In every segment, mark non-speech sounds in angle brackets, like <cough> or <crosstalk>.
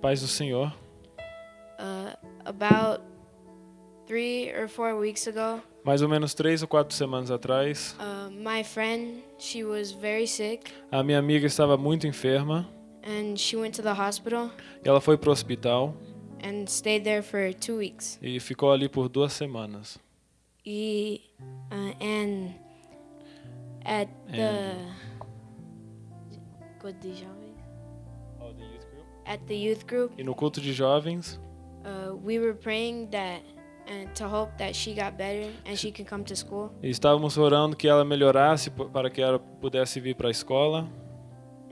Paz do Senhor. Uh, about three or four weeks ago, Mais ou menos três ou quatro semanas atrás, uh, my friend she was very sick a minha amiga estava muito enferma and she went to the hospital e ela foi para o hospital and stayed there for two weeks. e ficou ali por duas semanas. E, uh, and at the Good de jovens? At the youth group, E no culto de jovens, uh, we were praying that and to hope that she got better and she can come to school. e estávamos orando que ela melhorasse para que ela pudesse vir para a escola.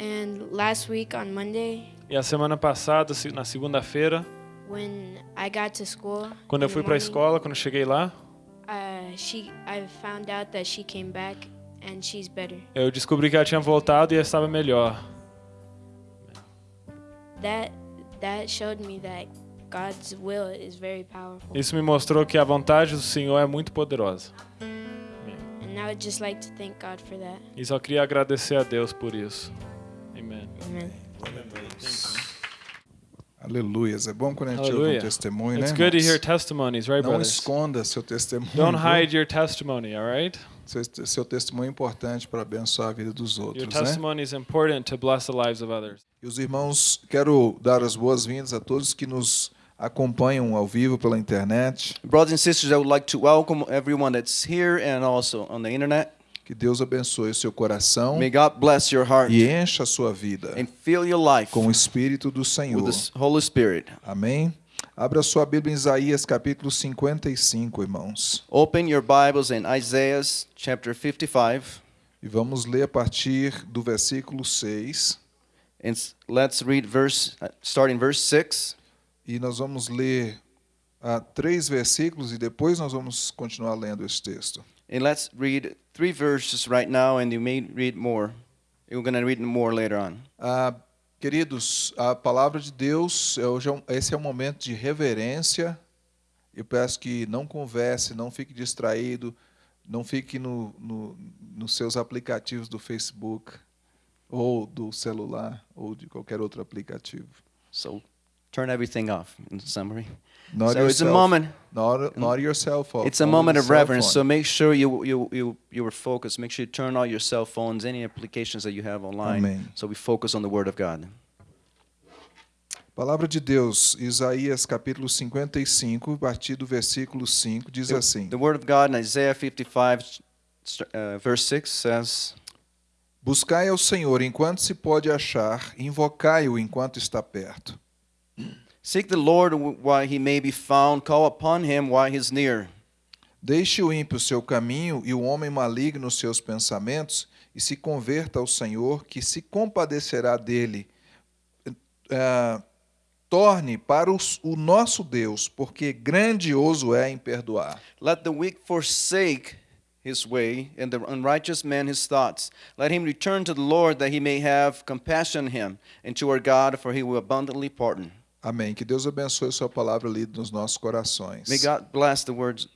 And last week on Monday, E a semana passada, na segunda-feira, when I got to school, quando eu fui para a escola, quando cheguei lá, uh, she I found out that she came back and she's better. eu descobri que ela tinha voltado e estava melhor. That that showed me that God's will is very powerful. Isso me mostrou que a vontade do Senhor é muito poderosa. And I would just like to thank God for that. E só queria agradecer a Deus por isso. Amém. Amen. Aleluias. É bom quando a gente ouve Aleluia. um testemunho, It's né? good to hear testimonies, right, Não brothers? esconda seu testemunho. Don't hide your testimony, all right? Seu, seu testemunho é importante para abençoar a vida dos Your outros, né? testimony is important to bless the lives of others. E os irmãos, quero dar as boas-vindas a todos que nos acompanham ao vivo pela internet. Brothers and sisters, I would like to welcome everyone that's here and also on the internet. Que Deus abençoe o seu coração May God bless your heart e encha a sua vida and fill your life com o Espírito do with Senhor. the Holy Spirit. Amém? Abra sua Bíblia em Isaías capítulo 55, irmãos. Open your Bibles in Isaiah chapter 55 E vamos ler a partir do versículo 6. and let's read verse uh, starting verse 6 E nós vamos ler ah, três versículos e depois nós vamos continuar lendo esse texto. and let's read three verses right now and you may read more. You're going to read more later on. Ah, queridos, a palavra de Deus, hoje esse é um momento de reverência. Eu peço que não converse, não fique distraído, não fique no, no, nos seus aplicativos do Facebook, ou do celular, ou de qualquer outro aplicativo. So turn everything off in summary. Not so it's a yourself- moment Not, not your cell phone. It's a moment of reverence. phone. So make sure you you you you are focused. Make sure you turn all your cell phones, any applications that you have online. Amém. So we focus on the Word of God. Palavra de Deus, Isaías capítulo 55, a partir do versículo 5, diz assim: The Word of God in Isaiah 55, st- uh, verse 6 says, Buscai ao Senhor enquanto se pode achar, invocai-o enquanto está perto. "Seek the Lord while He may be found; call upon Him while He is near. Deixe o ímpio seu caminho e o homem maligno seus pensamentos, e se converta ao Senhor, que se compadecerá dele. Ah, torne para os- o nosso Deus, porque grandioso é em perdoar. Let the weak forsake his way, and the unrighteous man his thoughts. Let him return to the Lord, that He may have compassion on him, and to our God, for He will abundantly pardon." Amém. Que Deus abençoe a sua palavra lida nos nossos corações. May God bless the words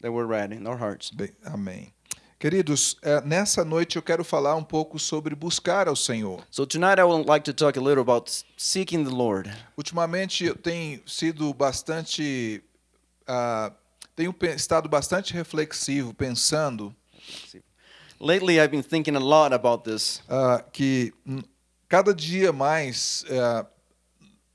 that were read in our hearts. Bem, amém. Queridos, eh, nessa noite eu quero falar um pouco sobre buscar ao Senhor. So tonight I would like to talk a little about seeking the Lord. Ultimamente eu tenho sido bastante. ah, tenho estado bastante reflexivo, pensando Lately I've been thinking a lot about this. ah, que cada dia mais ah,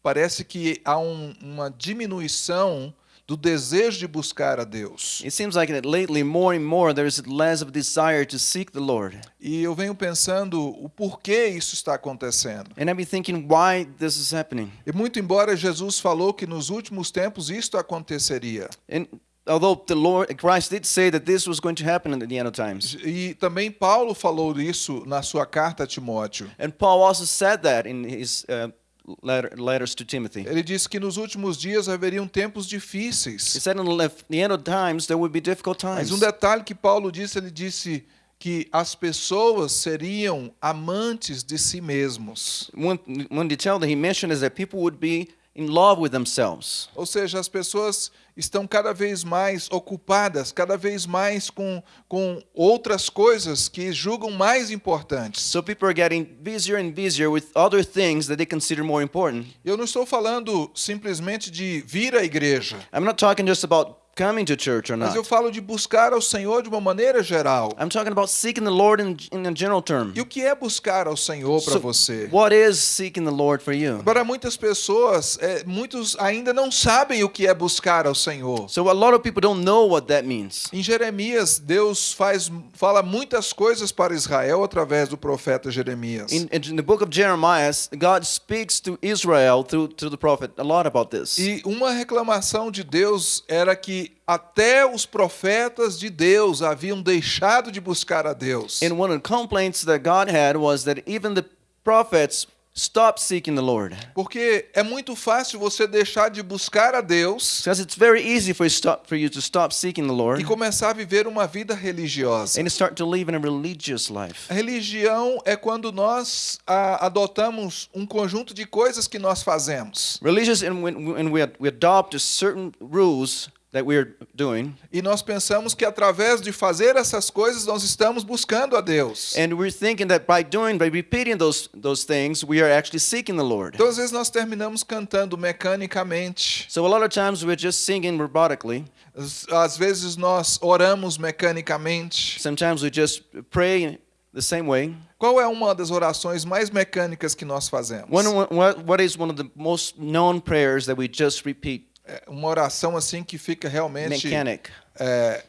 parece que há um- uma diminuição do desejo de buscar a Deus. It seems like that lately more and more there's less of desire to seek the Lord. E eu venho pensando o porquê isso está acontecendo. And I've been thinking why this is happening. E muito embora Jesus falou que nos últimos tempos isto aconteceria. And although the Lord Christ did say that this was going to happen at the end of times. E também Paulo falou isso na sua carta a Timóteo. And Paul also said that in his uh, letter, letters to Timothy. Ele disse que nos últimos dias haveriam tempos He difíceis. said in the end of times there would be difficult Mas times. um detalhe que Paulo disse, ele disse que as pessoas seriam amantes de si mesmos. One, one detail that he mentioned is that people would be in love with themselves. Ou seja, as pessoas estão cada vez mais ocupadas, cada vez mais com, com outras coisas que julgam mais importantes. So people are getting busier and busier with other things that they consider more important. Eu não estou falando simplesmente de vir à igreja, I'm not talking just about coming to church or mas not. eu falo de buscar ao Senhor de uma maneira geral. I'm talking about seeking the Lord in, in a general term. E o que é buscar ao Senhor para So, você? what is seeking the Lord for you? Para muitas pessoas, é, muitos ainda não sabem o que é buscar ao Senhor. So a lot of people don't know what that means. Em Jeremias, Deus faz, fala muitas coisas para Israel através do profeta Jeremias. In, in the book of Jeremiah, God speaks to Israel through, through the prophet a lot about this. E uma reclamação de Deus era que até os profetas de Deus haviam deixado de buscar a Deus. And one of the complaints that God had was that even the prophets stopped seeking the Lord. Porque é muito fácil você deixar de buscar a Deus Because it's very easy for you, stop, for you to stop seeking the Lord e começar a viver uma vida religiosa. and start to live in a religious life. A religião é quando nós ah, adotamos um conjunto de coisas que nós fazemos. Religious, and when, when we adopt certain rules that we're doing, E nós pensamos que através de fazer essas coisas nós estamos buscando a Deus. and we're thinking that by doing, by repeating those, those things, we are actually seeking the Lord. Então às vezes nós terminamos cantando mecanicamente. So a lot of times we're just singing robotically. Às- Às vezes nós oramos mecanicamente. Sometimes we just pray the same way. Qual é uma das orações mais mecânicas que nós fazemos? One, what, what is one of the most known prayers that we just repeat? É uma oração assim que fica realmente Mechanic. é,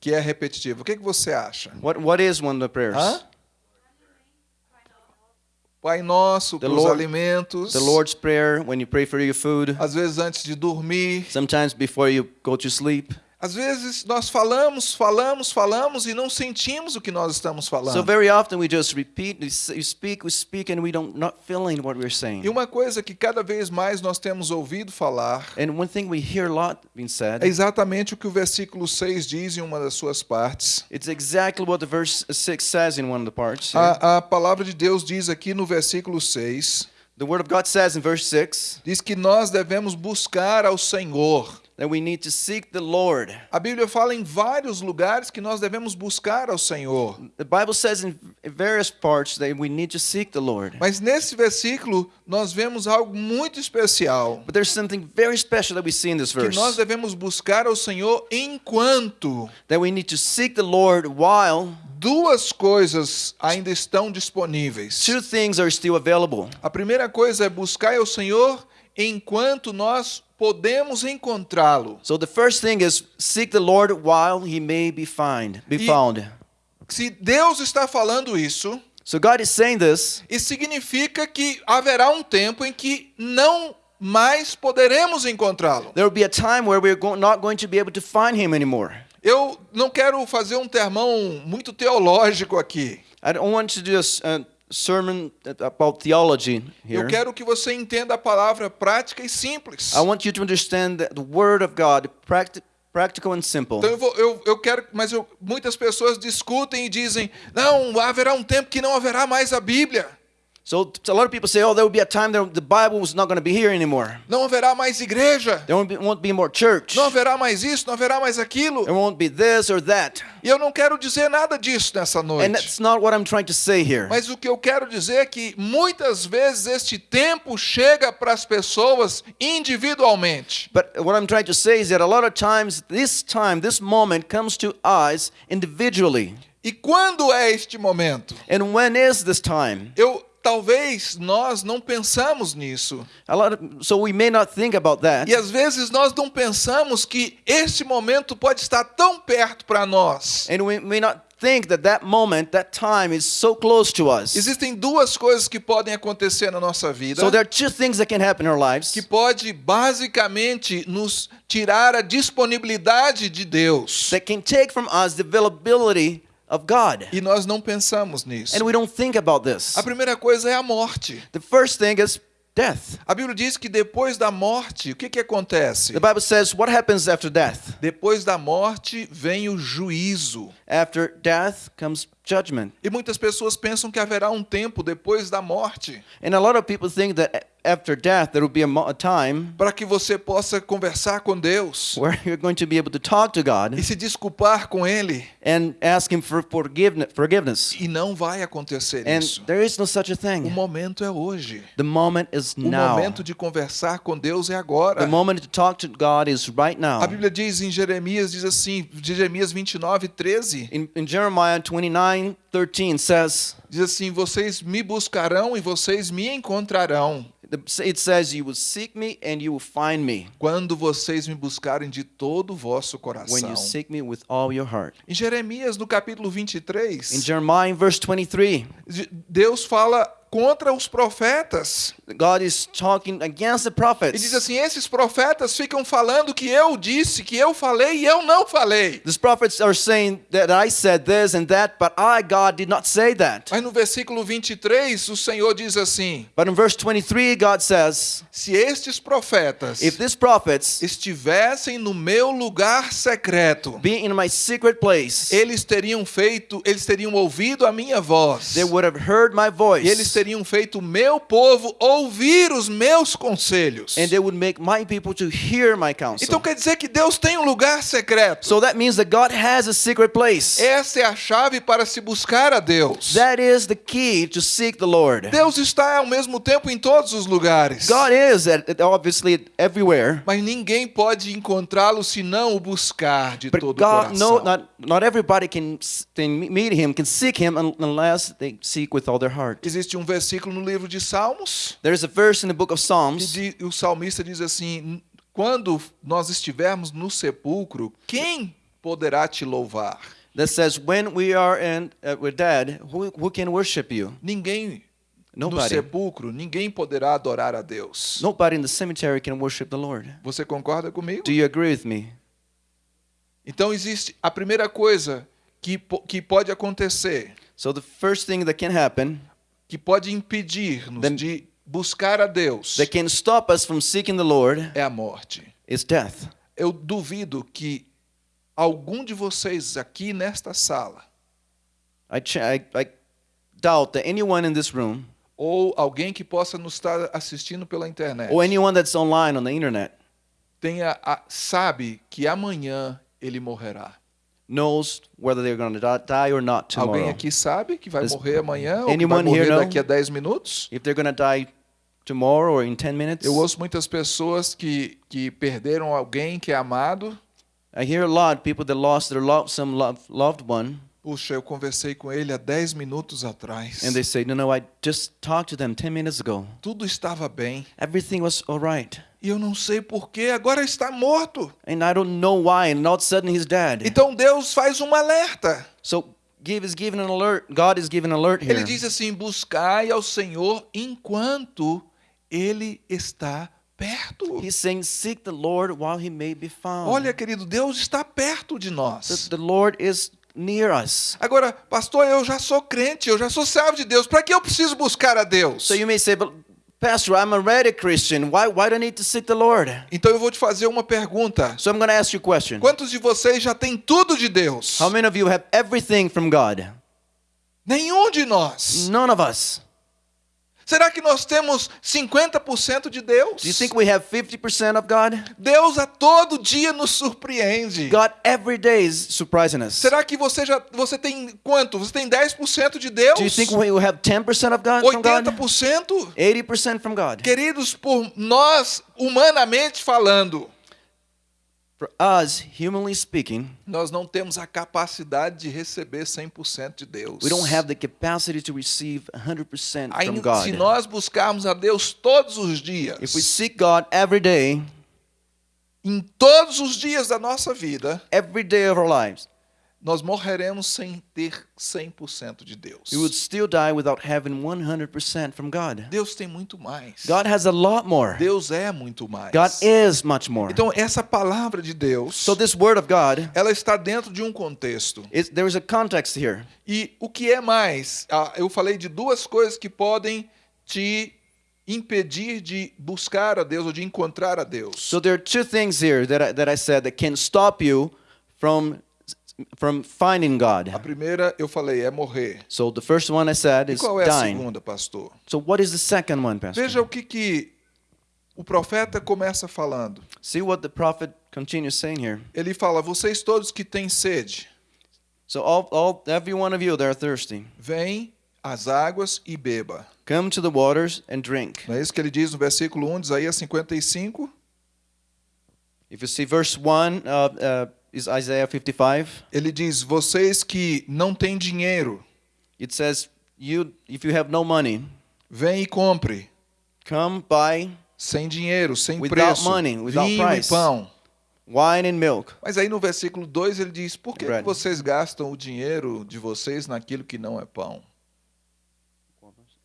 que é repetitiva. O que, que você acha? What, what is one of the prayers? Hã? Pai nosso, The Lord- alimentos. The Lord's Prayer when you pray for your food. Às vezes antes de dormir. Sometimes before you go to sleep. Às vezes nós falamos, falamos, falamos e não sentimos o que nós estamos falando. So very often we just repeat, we speak, we speak, and we don't not feeling what we're saying. E uma coisa que cada vez mais nós temos ouvido falar And one thing we hear a lot being said, é exatamente o que o versículo 6 diz em uma das suas partes. it's exactly what the verse 6 says in one of the parts. A, a palavra de Deus diz aqui no versículo 6, The word of God says in verse 6 diz que nós devemos buscar ao Senhor. That we need to seek the Lord. A Bíblia fala em vários lugares que nós devemos buscar ao Senhor. The Bible says in various parts that we need to seek the Lord. Mas nesse versículo nós vemos algo muito especial, But there's something very special that we see in this que verse. nós devemos buscar ao Senhor enquanto That we need to seek the Lord while duas coisas ainda estão disponíveis. two things are still available. A primeira coisa é buscar ao Senhor enquanto nós podemos encontrá-lo. So the first thing is seek the Lord while he may be find, be E- found. Se Deus está falando isso, So God is saying this, isso significa que haverá um tempo em que não mais poderemos encontrá-lo. there will be a time where we're go- not going to be able to find him anymore. Eu não quero fazer um termão muito teológico aqui. I don't want to do a a sermon about theology Eu here. quero que você entenda a palavra prática e simples. I want you to understand the word of God, practi- practical and simple. Então eu, vou, eu, eu quero, mas eu- muitas pessoas discutem e dizem: não, haverá um tempo que não haverá mais a Bíblia, So a lot of people say, oh, there will be a time that the Bible is not going to be here anymore. não haverá mais igreja, There won't be, won't be more church. não haverá mais isso, não haverá mais aquilo. There won't be this or that. E eu não quero dizer nada disso nessa And noite. that's not what I'm trying to say here. Mas o que eu quero dizer é que muitas vezes este tempo chega para as pessoas individualmente. But what I'm trying to say is that a lot of times this time, this moment comes to us individually. E quando é este momento? And when is this time? Eu talvez nós não pensamos nisso. A lot of, so we may not think about that. E às vezes nós não pensamos que este momento pode estar tão perto para nós. And we may not think that that moment, that time is so close to us. Existem duas coisas que podem acontecer na nossa vida So there are two things that can happen in our lives que pode basicamente nos tirar a disponibilidade de Deus. that can take from us the availability of God. E nós não pensamos nisso. And we don't think about this. A primeira coisa é a morte. The first thing is death. A Bíblia diz que depois da morte, o que, que acontece? The Bible says, what happens after death? Depois da morte vem o juízo. After death comes judgment. E muitas pessoas pensam que haverá um tempo depois da morte And a lot of people think that after death there will be a, time para que você possa conversar com Deus where you're going to be able to talk to God e se desculpar com Ele. and ask Him for forgiveness. E não vai acontecer And isso. there is no such a O thing. momento é hoje. The moment is O now. momento de conversar com Deus é agora. The moment to talk to God is right now. A Bíblia diz em Jeremias, diz assim, Jeremias 29, 13, In, in Jeremiah 29 13 says, diz assim: Vocês me buscarão e vocês me encontrarão it says, You will seek me and you will find me quando vocês me buscarem de todo o vosso when coração. you seek me with all your heart. Em Jeremias, no capítulo In 23, Jeremiah, verse 23, Deus fala contra os profetas. God is talking against the E prophets. diz assim: esses profetas ficam falando que eu disse, que eu falei e eu não falei. These prophets are saying that I said this and that, but I, God, did not say that. Mas no versículo 23, o Senhor diz assim: But in verse 23, God says, se estes profetas If these prophets estivessem no meu lugar secreto, be in my secret place, eles teriam feito, eles teriam ouvido a minha voz. they would have heard my E eles voice, teriam feito o meu povo ouvir os meus conselhos. and they would make my people to hear my counsel. Então quer dizer que Deus tem um lugar secreto. So that means that God has a secret place. Essa é a chave para se buscar a Deus. That is the key to seek the Lord. Deus está ao mesmo tempo em todos os lugares. God is at, obviously everywhere, Mas ninguém pode encontrá-lo se não o buscar de but todo o God, no, coração. not not everybody can, can meet Him, can seek Him un- unless they seek with all their heart. Existe um versículo no livro de Salmos There is a verse in the book of que Psalms di- o salmista diz assim: quando nós estivermos no sepulcro, quem poderá te louvar? that says, "When we are in, uh, we're dead, who, who can worship you? Ninguém no Nobody. sepulcro, ninguém poderá adorar a Deus. Nobody in the cemetery can worship the Lord." Você concorda comigo? Do you agree with me? Então existe a primeira coisa que, que pode acontecer, So the first thing that can happen que pode impedir-nos de buscar a Deus, that can stop us from seeking the Lord é a morte. is death. Eu duvido que algum de vocês aqui nesta sala, I, I, I doubt that anyone in this room ou alguém que possa nos estar assistindo pela internet, or anyone that's online on the internet tenha a- sabe que amanhã ele morrerá. knows whether they're going to die or not Alguém tomorrow. aqui sabe que vai Does morrer amanhã ou que vai morrer daqui a 10 minutos? If they're going to die tomorrow or in 10 minutes. Eu ouço muitas pessoas que, que perderam alguém que é amado. I hear a lot people that lost their loved, some love, loved one Puxa, eu conversei com ele há 10 minutos atrás. and they say, "No, no, I just talked to them 10 minutes ago. Tudo estava bem. Everything was all right." E eu não sei porquê, agora está morto. And I don't know why and all of a sudden he's dead. Então Deus faz um alerta. So give is giving an alert. God is giving an alert here. Ele diz assim: buscai ao Senhor enquanto ele está perto. He's saying, "Seek the Lord while he may be found." Olha, querido, Deus está perto de nós. the, the Lord is near us. Agora, pastor, eu já sou crente, eu já sou servo de Deus. Para que eu preciso buscar a Deus? So you may say, "But Pastor, I'm already a Christian. Why why do I need to seek the Lord?" Então eu vou te fazer uma pergunta. So I'm going to ask you a question. Quantos de vocês já têm tudo de Deus? How many of you have everything from God? Nenhum de nós. None of us. Será que nós temos 50% de Deus? Do you think we have 50% of God? Deus a todo dia nos surpreende. God every day is surprising us. Será que você já você tem quanto? Você tem 10% de Deus? Do you think we have 10% of God from God? 80%? 80% from God. Queridos, por nós humanamente falando, For us, humanly speaking, nós não temos a capacidade de receber 100% de Deus. we don't have the capacity to receive 100% from Ainda se God. nós buscarmos a Deus todos os dias, If we seek God every day, em todos os dias da nossa vida, every day of our lives, nós morreremos sem ter 100% de Deus. we would still die without having 100% from God. Deus tem muito mais. God has a lot more. Deus é muito mais. God is much more. Então essa palavra de Deus, So this word of God, ela está dentro de um contexto. is, there is a context here. E o que é mais? Ah, Eu falei de duas coisas que podem te impedir de buscar a Deus ou de encontrar a Deus. So there are two things here that I, that I said that can stop you from from finding God. A primeira eu falei é morrer. So the first one I said E is qual é a dying. segunda, pastor? So what is the second one, Pastor? Veja o que, que o profeta começa falando. See what the prophet continues saying here. Ele fala: Vocês todos que têm sede, So all, all every one of you that are thirsty, vem às águas e beba. come to the waters and drink. Não é isso que ele diz no versículo 1 de Isaías 55? If you see verse 1 uh, uh, Isaiah 55. Ele diz: Vocês que não têm dinheiro, It says, "You, if you have no money, vem e compre. come buy Sem dinheiro, sem Without preço, money, without vinho price. e pão. wine and milk." Mas aí no versículo 2 ele diz: Por que, vocês gastam o dinheiro de vocês naquilo que não é pão?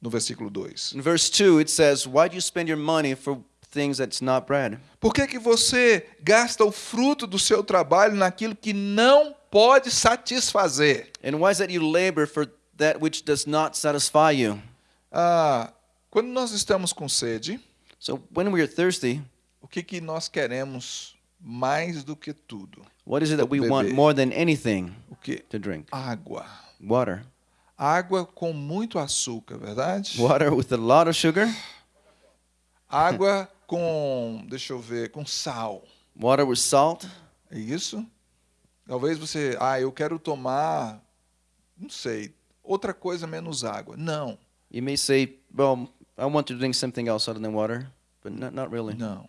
No versículo 2. In verse 2, it says, "Why do you spend your money for things that's not bread?" Por que, que você gasta o fruto do seu trabalho naquilo que não pode satisfazer? And why is that you labor for that which does not satisfy you? Ah, quando nós estamos com sede, So when we are thirsty, o que, que nós queremos mais do que tudo? what is it that we want Beber. more than anything O que? to drink? Água. Water. Água com muito açúcar, verdade? Water with a lot of sugar, Água com, deixa eu ver, com sal. water with salt. É isso? Talvez você, ah, eu quero tomar, não sei, outra coisa menos água. Não, You may say, "Well, I want to drink something else other than water," but not, not really. não.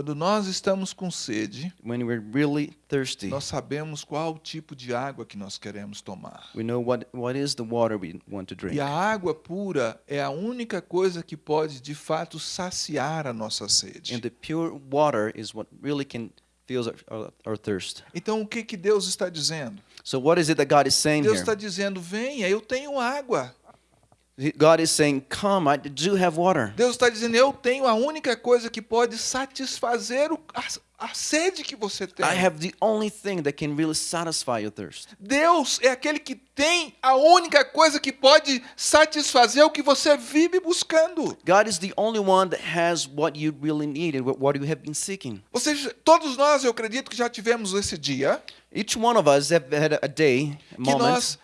Quando nós estamos com sede, When we're really thirsty, nós sabemos qual o tipo de água que nós queremos tomar. we know what, what is the water we want to drink. E a água pura é a única coisa que pode de fato saciar a nossa sede. And the pure water is what really can feels our, our, our thirst. Então o que que Deus está dizendo? So what is it that God is saying Deus here? está dizendo: venha, eu tenho água. God is saying, "Come, I do have water." Deus está dizendo: eu tenho a única coisa que pode satisfazer o- a, a sede que você tem. I have the only thing that can really satisfy your thirst. Deus é aquele que tem a única coisa que pode satisfazer o que você vive buscando. God is the only one that has what you really need and what you have been seeking. Vocês, todos nós, eu acredito que já tivemos esse dia Each one of us have had a day, a moment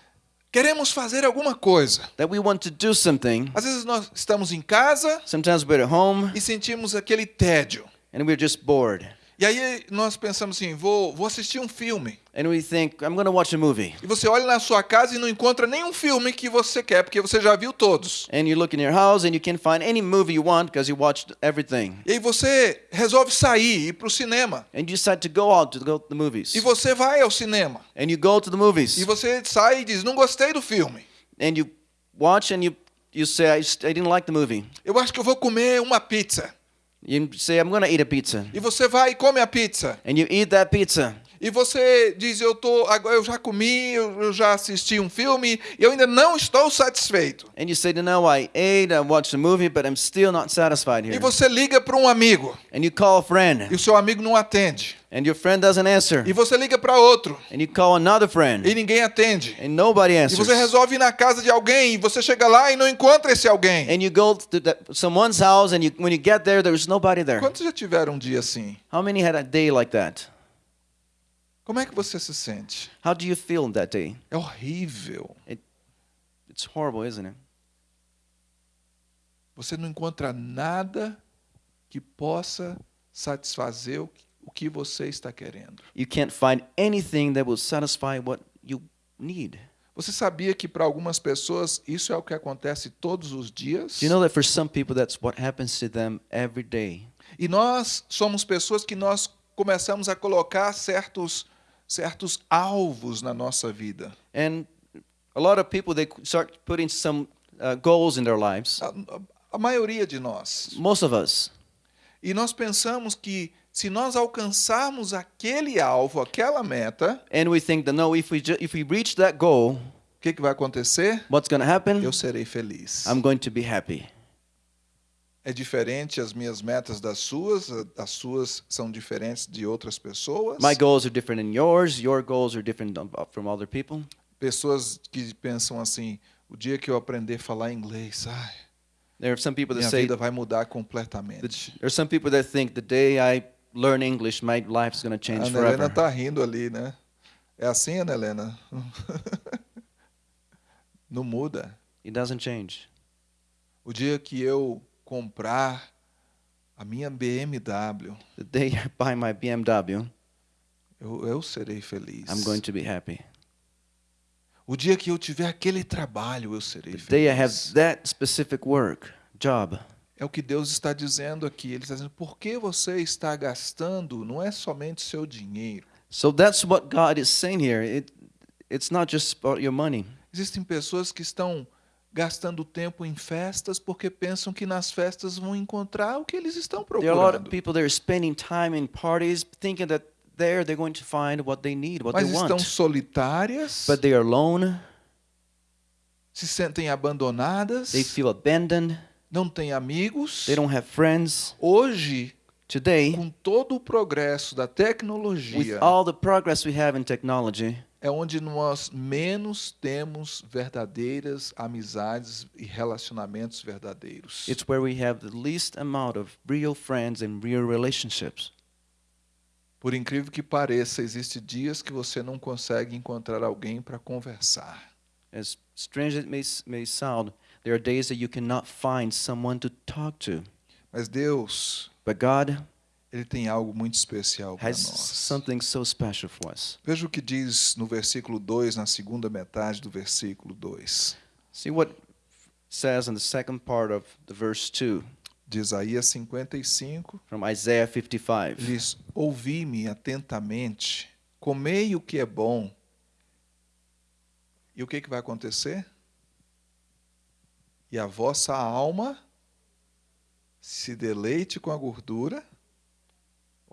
queremos fazer alguma coisa. that we want to do something. Às vezes nós estamos em casa Sometimes we're at home e sentimos aquele tédio. and we're just bored. E aí nós pensamos assim, vou, vou assistir um filme. And we think, I'm going to watch a movie. E você olha na sua casa e não encontra nenhum filme que você quer, porque você já viu todos. And you look in your house and you can't find any movie you want because you watched everything. E aí você resolve sair, ir para o cinema. And you decide to go out to go to the movies. E você vai ao cinema. And you go to the movies. E você sai e diz, não gostei do filme. And you watch and you, you say, I, I didn't like the movie. Eu acho que eu vou comer uma pizza. You say, I'm going to eat a pizza. E você vai e come a pizza. And you eat that pizza. E você diz, eu tô, agora eu já comi, eu já assisti um filme, e eu ainda não estou satisfeito. And you say, no, I ate, I watched the movie, but I'm still not satisfied E here. você liga para um amigo, And you call a friend. e o seu amigo não atende. And your friend doesn't answer. E você liga para outro, And you call another friend. e ninguém atende. And nobody E answers. você resolve ir na casa de alguém, e você chega lá e não encontra esse alguém. And you go to that, someone's house, and you, when you get there, there's nobody there. Quantos já tiveram um dia assim? How many had a day like that? Como é que você se sente? How do you feel that day? É horrível. It's horrible, isn't it? Você não encontra nada que possa satisfazer o que- o que você está querendo. You can't find anything that will satisfy what you need. Você sabia que para algumas pessoas isso é o que acontece todos os dias? You know that for some people, that's what happens to them every day? E nós somos pessoas que nós começamos a colocar certos certos alvos na nossa vida. And a lot of people, they start putting some uh, goals in their lives. A, a- maioria de nós. Most of us. E nós pensamos que se nós alcançarmos aquele alvo, aquela meta, And we think that, no, if we, if we reach that goal, o que, que vai acontecer? what's going to happen? Eu serei feliz. I'm going to be happy. É diferente as minhas metas das suas, a- as suas são diferentes de outras pessoas. My goals are different than yours. Your goals are different uh, from other people. Pessoas que pensam assim, o dia que eu aprender a falar inglês, ai, There are some people that minha say, vida vai mudar completamente. there are some people that think the day I learn English, my life's going to A change Ana Helena forever. está rindo ali, né? É assim, Ana Helena? <laughs> Não muda. It doesn't change. O dia que eu comprar a minha BMW, The day I buy my BMW, eu, eu serei feliz. I'm going to be happy. O dia que eu tiver aquele trabalho, eu serei The day I have feliz. that specific work, job, É o que Deus está dizendo aqui. Ele está dizendo, por que você está gastando? Não é somente seu dinheiro. So that's what God is saying here. It, it's not just about your money. Existem pessoas que estão gastando tempo em festas porque pensam que nas festas vão encontrar o que eles estão There are a lot of procurando. people that are spending time in parties thinking that there they're going to find what they need, what Mas they estão want. solitárias, But they are alone, se sentem abandonadas, they feel abandoned, não têm amigos. they don't have friends. Hoje, Today, com todo o progresso da with tecnologia, all the progress we have in technology, é onde nós menos temos verdadeiras amizades e relacionamentos verdadeiros. it's where we have the least amount of real friends and real relationships. Por incrível que pareça, existem dias que você não consegue encontrar alguém para conversar. As strange as it may, may sound, there are days that you cannot find someone to talk to. Mas Deus, But God ele tem algo muito especial para nós. Veja o que diz no versículo 2, na segunda metade do versículo 2 See what says in the second part of the verse 2 de Isaías 55. from Isaiah 55. Diz: Ouvi-me atentamente, comei o que é bom. E o que, que vai acontecer? E a vossa alma se deleite com a gordura.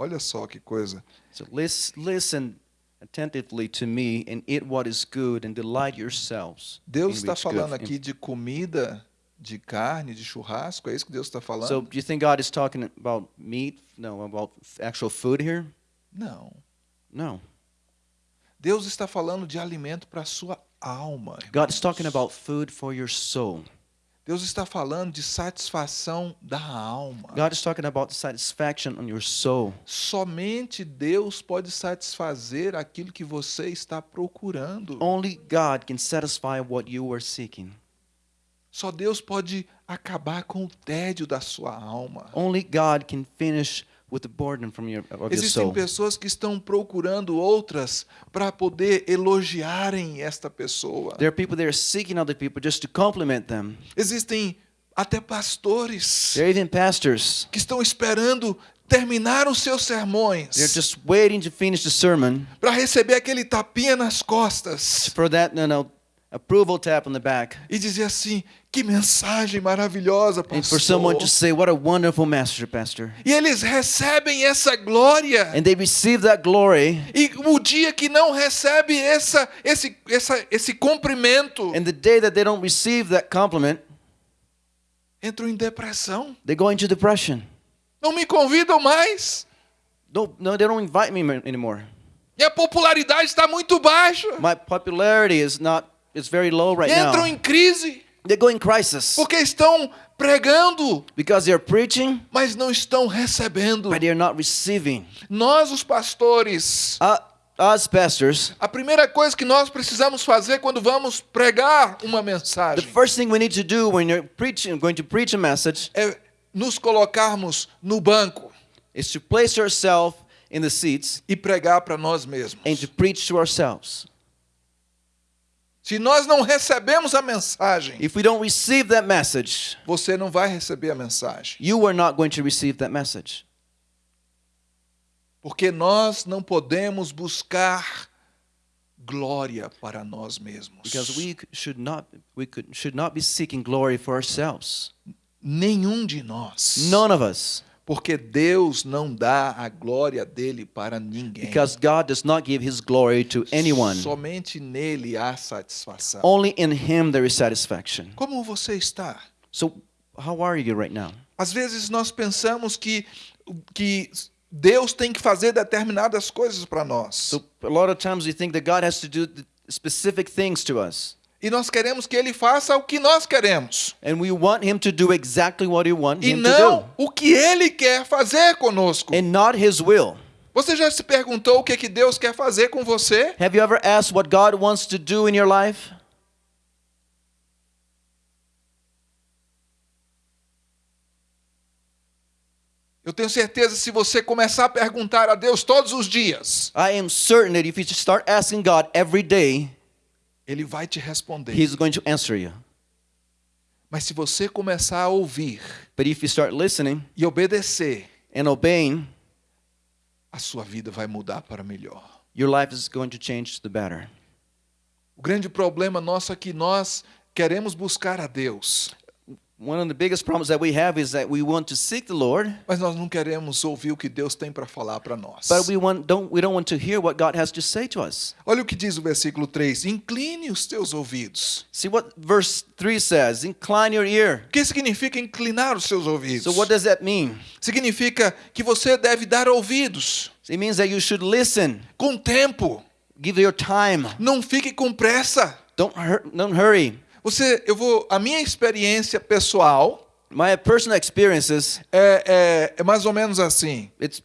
Olha só que coisa. So lis- listen attentively to me and eat what is good and delight yourselves. Deus está falando aqui de comida, de carne, de churrasco. É isso que Deus está falando? So do you think God is talking about meat? No, about actual food here? Não. No. Deus está falando de alimento para a sua alma. God is irmãos. talking about food for your soul. Deus está falando de satisfação da alma. God is talking about satisfaction on your soul. Somente Deus pode satisfazer aquilo que você está procurando. Only God can satisfy what you are seeking. Só Deus pode acabar com o tédio da sua alma. Only God can finish with the burden from your Existem pessoas que estão procurando outras para poder elogiarem esta pessoa. There are people that are seeking other people just to compliment them. Existem até pastores There are even pastors. que estão esperando terminar os seus sermões They're just waiting to finish the sermon para receber aquele tapinha nas costas for that no no approval tap on the back e dizer assim: que mensagem maravilhosa, and for someone pastor. to say what a wonderful master pastor. E eles recebem essa glória. And they receive that glory E o dia que não recebe essa, esse, essa, esse cumprimento, and the day that they don't receive that compliment, entram em depressão. they go into depression. Não me convidam mais. No, no, they don't invite me anymore. Minha popularidade está muito baixa. My popularity is not it's very low right Entram now. em crise They go in crisis porque estão pregando, because they're preaching, mas não estão recebendo. but they're not receiving. Nós, os pastores, Uh, us pastors, a primeira coisa que nós precisamos fazer quando vamos pregar uma the mensagem first thing we need to do when you're preaching, going to preach a message, é nos colocarmos no banco is to place yourself in the seats e pregar para nós mesmos. and to preach to ourselves. Se nós não recebemos a mensagem, If we don't receive that message, você não vai receber a mensagem. you are not going to receive that message. Porque nós não podemos buscar glória para nós mesmos. Because we should not we could should not be seeking glory for ourselves. Nenhum de nós. None of us. Porque Deus não dá a glória dele para ninguém. Because God does not give his glory to anyone. Somente nele há satisfação. Only in him there is satisfaction. Como você está? So how are you right now? Às vezes nós pensamos que que Deus tem que fazer determinadas coisas para nós. So a lot of times we think that God has to do specific things to us. E nós queremos que ele faça o que nós queremos. And we want him to do exactly what we want E him to não do. o que ele quer fazer conosco. And not his will. Você já se perguntou o que, que Deus quer fazer com você? Have you ever asked what God wants to do in your life? Eu tenho certeza se você começar a perguntar a Deus todos os dias, I am certain that if you start asking God every day, Ele vai te responder. He's going to answer you. Mas se você começar a ouvir But if you start listening e obedecer, and obeying, a sua vida vai mudar para melhor. your life is going to change to the better. O grande problema nosso é que nós queremos buscar a Deus, One of the biggest problems that we have is that we want to seek the Lord, mas nós não queremos ouvir o que Deus tem para falar para nós. but we want don't we don't want to hear what God has to say to us. Olha o que diz o versículo 3: Incline os teus ouvidos. See what verse 3 says, incline your ear. O que significa inclinar os seus ouvidos? So what does that mean? Significa que você deve dar ouvidos It means that you should listen, com tempo. give your time. Não fique com pressa. Don't hur- don't hurry. Você, eu vou, a minha experiência pessoal My personal experiences, é, é, é mais ou menos assim. it's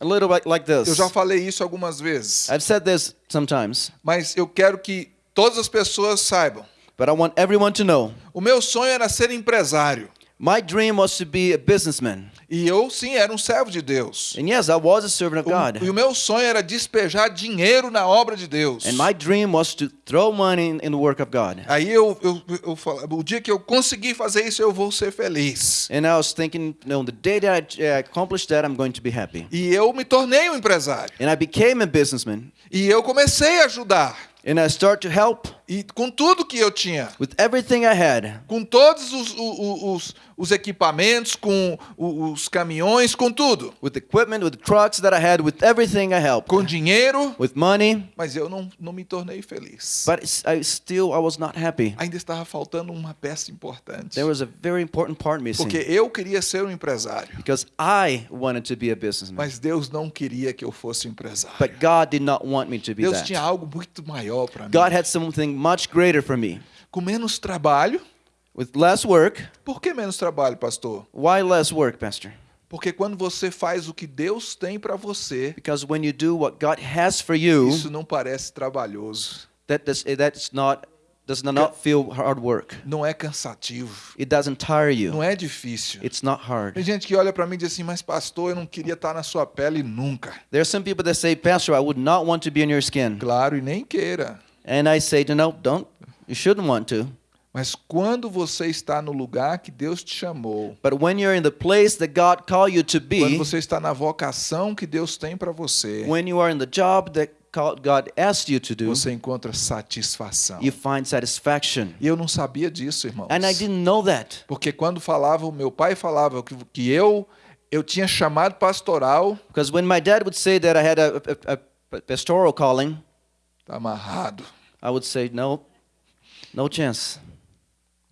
a little bit like Eu this. já falei isso algumas vezes, I've said this sometimes, mas eu quero que todas as pessoas saibam. but I want everyone to know. O meu sonho era ser empresário. My dream was to be a businessman. E eu, sim, era um servo de Deus. And yes, I was a servant of O- God. e o meu sonho era despejar dinheiro na obra de Deus. And my dream was to throw money in, in the work of God. Aí eu, eu, eu falava, o dia que eu conseguir fazer isso, eu vou ser feliz. And I was thinking, no, the day that I uh, accomplish that, I'm going to be happy. E eu me tornei um empresário. And I became a businessman. E eu comecei a ajudar. And I start to help E com tudo que eu tinha. with everything I had, Com todos os, os, os, os equipamentos, com os caminhões, com tudo. with equipment, with trucks that I had, with everything I helped, Com dinheiro. with money. Mas eu não, não me tornei feliz. But I still, I was not happy. Ainda estava faltando uma peça importante. There was a very important part missing. Porque eu queria ser um empresário. Because I wanted to be a businessman. Mas Deus não queria que eu fosse um empresário. But God did not want me to be Deus tinha that. algo muito maior para mim. God had something much greater for me. Com menos trabalho. With less work, Por que menos trabalho, pastor? why less work, Pastor? Porque quando você faz o que Deus tem para você, Because when you do what God has for you, isso não parece trabalhoso. that does, that's not does not feel hard work. Não é cansativo. It doesn't tire you. Não é difícil. It's not hard. Tem gente que olha para mim e diz assim, mas pastor, eu não queria estar na sua pele nunca. There are some people that say, Pastor, I would not want to be in your skin. Claro, e nem queira. And I say, no, don't. You shouldn't want to. Mas quando você está no lugar que Deus te chamou, But when you're in the place that God called you to quando be, você está na vocação que Deus tem para você, when you are in the job that called- God asked you to do, você encontra satisfação. you find satisfaction. E eu não sabia disso, irmãos. And I didn't know that. Porque quando falava, o meu pai falava que, que eu eu tinha chamado pastoral, Because when my dad would say that I had a, a, a pastoral calling, tá amarrado. I would say, no, no chance.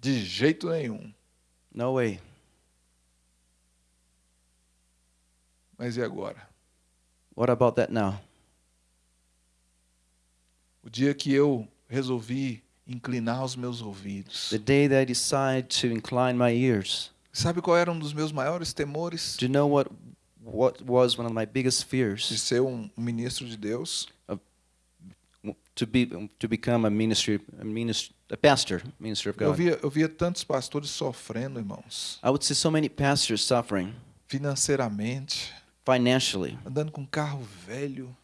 De jeito nenhum. No way. Mas e agora? What about that now? O dia que eu resolvi inclinar os meus ouvidos. The day that I decided to incline my ears. Sabe qual era um dos meus maiores temores? Do you know what what was one of my biggest De fears? ser um ministro de Deus. To be to become a ministry a minister a pastor, minister of Eu God. via, eu via tantos pastores sofrendo, irmãos. I would see so many pastors suffering Financeiramente. financially, Andando com carro velho.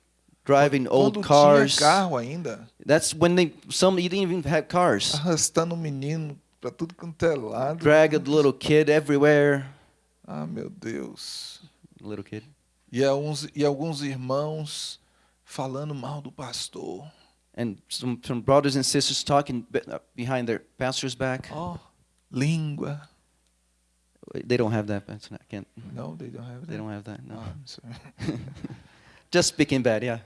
driving old Quando cars. tinha carro ainda. That's when they some didn't even have cars. Arrastando um menino para tudo quanto é lado. Drag a little kid everywhere. Ah, meu Deus. Little kid. E alguns, e alguns irmãos falando mal do pastor. And some, some brothers and sisters talking uh, behind their pastor's back. Ó, língua. They don't have that. But I can't. No, they don't have that. They don't have that. No. Ah, I'm sorry. <laughs> Just speaking bad. Yeah.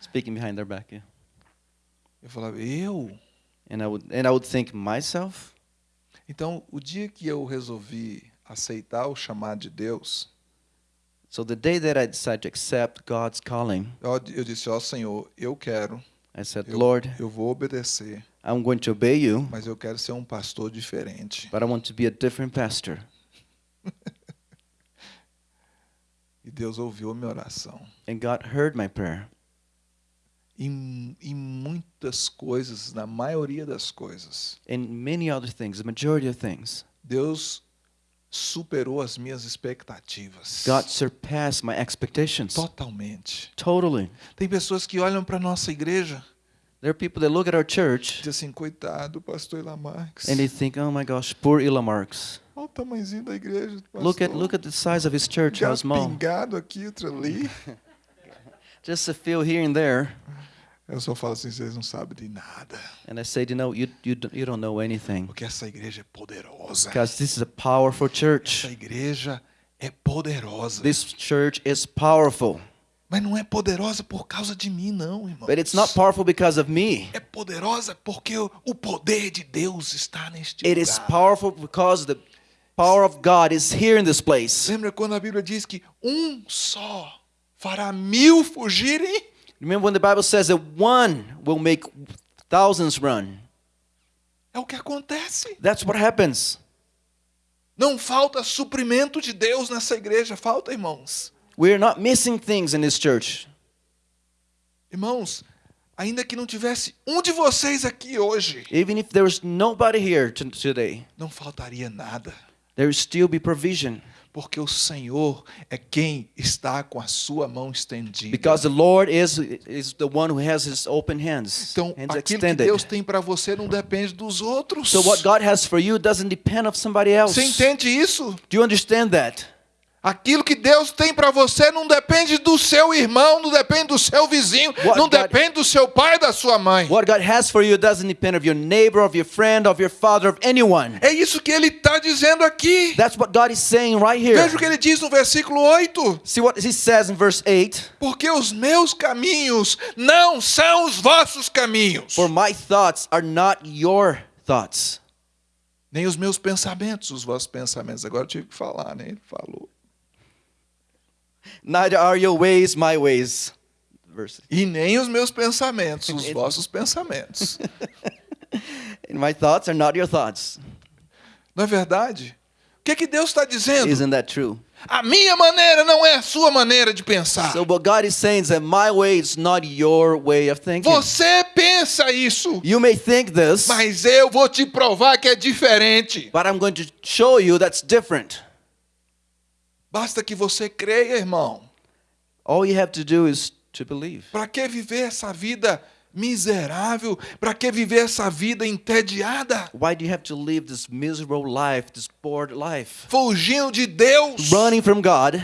Speaking behind their back. Yeah. Eu falava, eu? And I would and I would think myself. Então, o dia que eu resolvi aceitar o chamado de Deus, So the day that I decided to accept God's calling, eu, disse, ó Senhor, eu quero, I said, eu, Lord, eu vou obedecer, I'm going to obey you, mas eu quero ser um pastor diferente. but I want to be a different pastor. <laughs> E Deus ouviu a minha oração. And God heard my prayer. Em, em muitas coisas, na maioria das coisas, In many other things, the majority of things, Deus superou as minhas expectativas. God surpassed my expectations. Totalmente. Totally. Tem pessoas que olham para nossa igreja There are people that look at our church dizem assim, coitado, pastor Ilamarx. and they think, "Oh my gosh, poor Ila Marks. Olha o tamanhozinho da igreja. do Look at pastor. look at the size of his church, how small. pingado aqui, outro ali. <laughs> Just a few here and there." Eu só falo assim, vocês não sabem de nada. And I said, "You know, you you don't, you don't know anything Porque essa igreja é poderosa. because this is a powerful Essa church. igreja é poderosa. This church is powerful, Mas não é poderosa por causa de mim, não, irmão. but it's not powerful because of me. É poderosa porque o poder de Deus está neste It is lugar. powerful because the power of God is here in this place. Lembra quando a Bíblia diz que um só fará mil fugirem? Remember when the Bible says that one will make thousands run? É o que acontece. That's what happens. Não falta suprimento de Deus nessa igreja, falta, irmãos. We're not missing things in this church. Irmãos, ainda que não tivesse um de vocês aqui hoje, Even if there was nobody here to- today, não faltaria nada, there will still be provision porque o Senhor é quem está com a sua mão estendida. because the Lord is is the one who has his open hands, Então, hands aquilo que extended. Deus tem para você não depende dos outros. So what God has for you doesn't depend of somebody else. Você entende isso? Do you understand that? Aquilo que Deus tem para você não depende do seu irmão, não depende do seu vizinho, What não God- depende do seu pai, da sua mãe. What God has for you doesn't depend of your neighbor, of your friend, of your father, of anyone. É isso que ele está dizendo aqui. That's what God is saying right here. Veja o que ele diz no versículo 8. See what he says in verse 8 Porque os meus caminhos não são os vossos caminhos, For my thoughts are not your thoughts, nem os meus pensamentos, os vossos pensamentos. Agora eu tive que falar, né? Ele falou. Neither are your ways my ways. Verse. E nem os meus pensamentos, os vossos pensamentos. <laughs> And my thoughts are not your thoughts. Não é verdade? O que, que Deus está dizendo? Isn't that true? A minha maneira não é a sua maneira de pensar. So what God is saying is that my way is not your way of thinking. Você pensa isso, You may think this, mas eu vou te provar que é diferente. but I'm going to show you that's different. Basta que você creia, irmão. All you have to do is to believe. Para que viver essa vida miserável? Para que viver essa vida entediada? Why do you have to live this miserable life, this bored life? Fugindo de Deus? Running from God.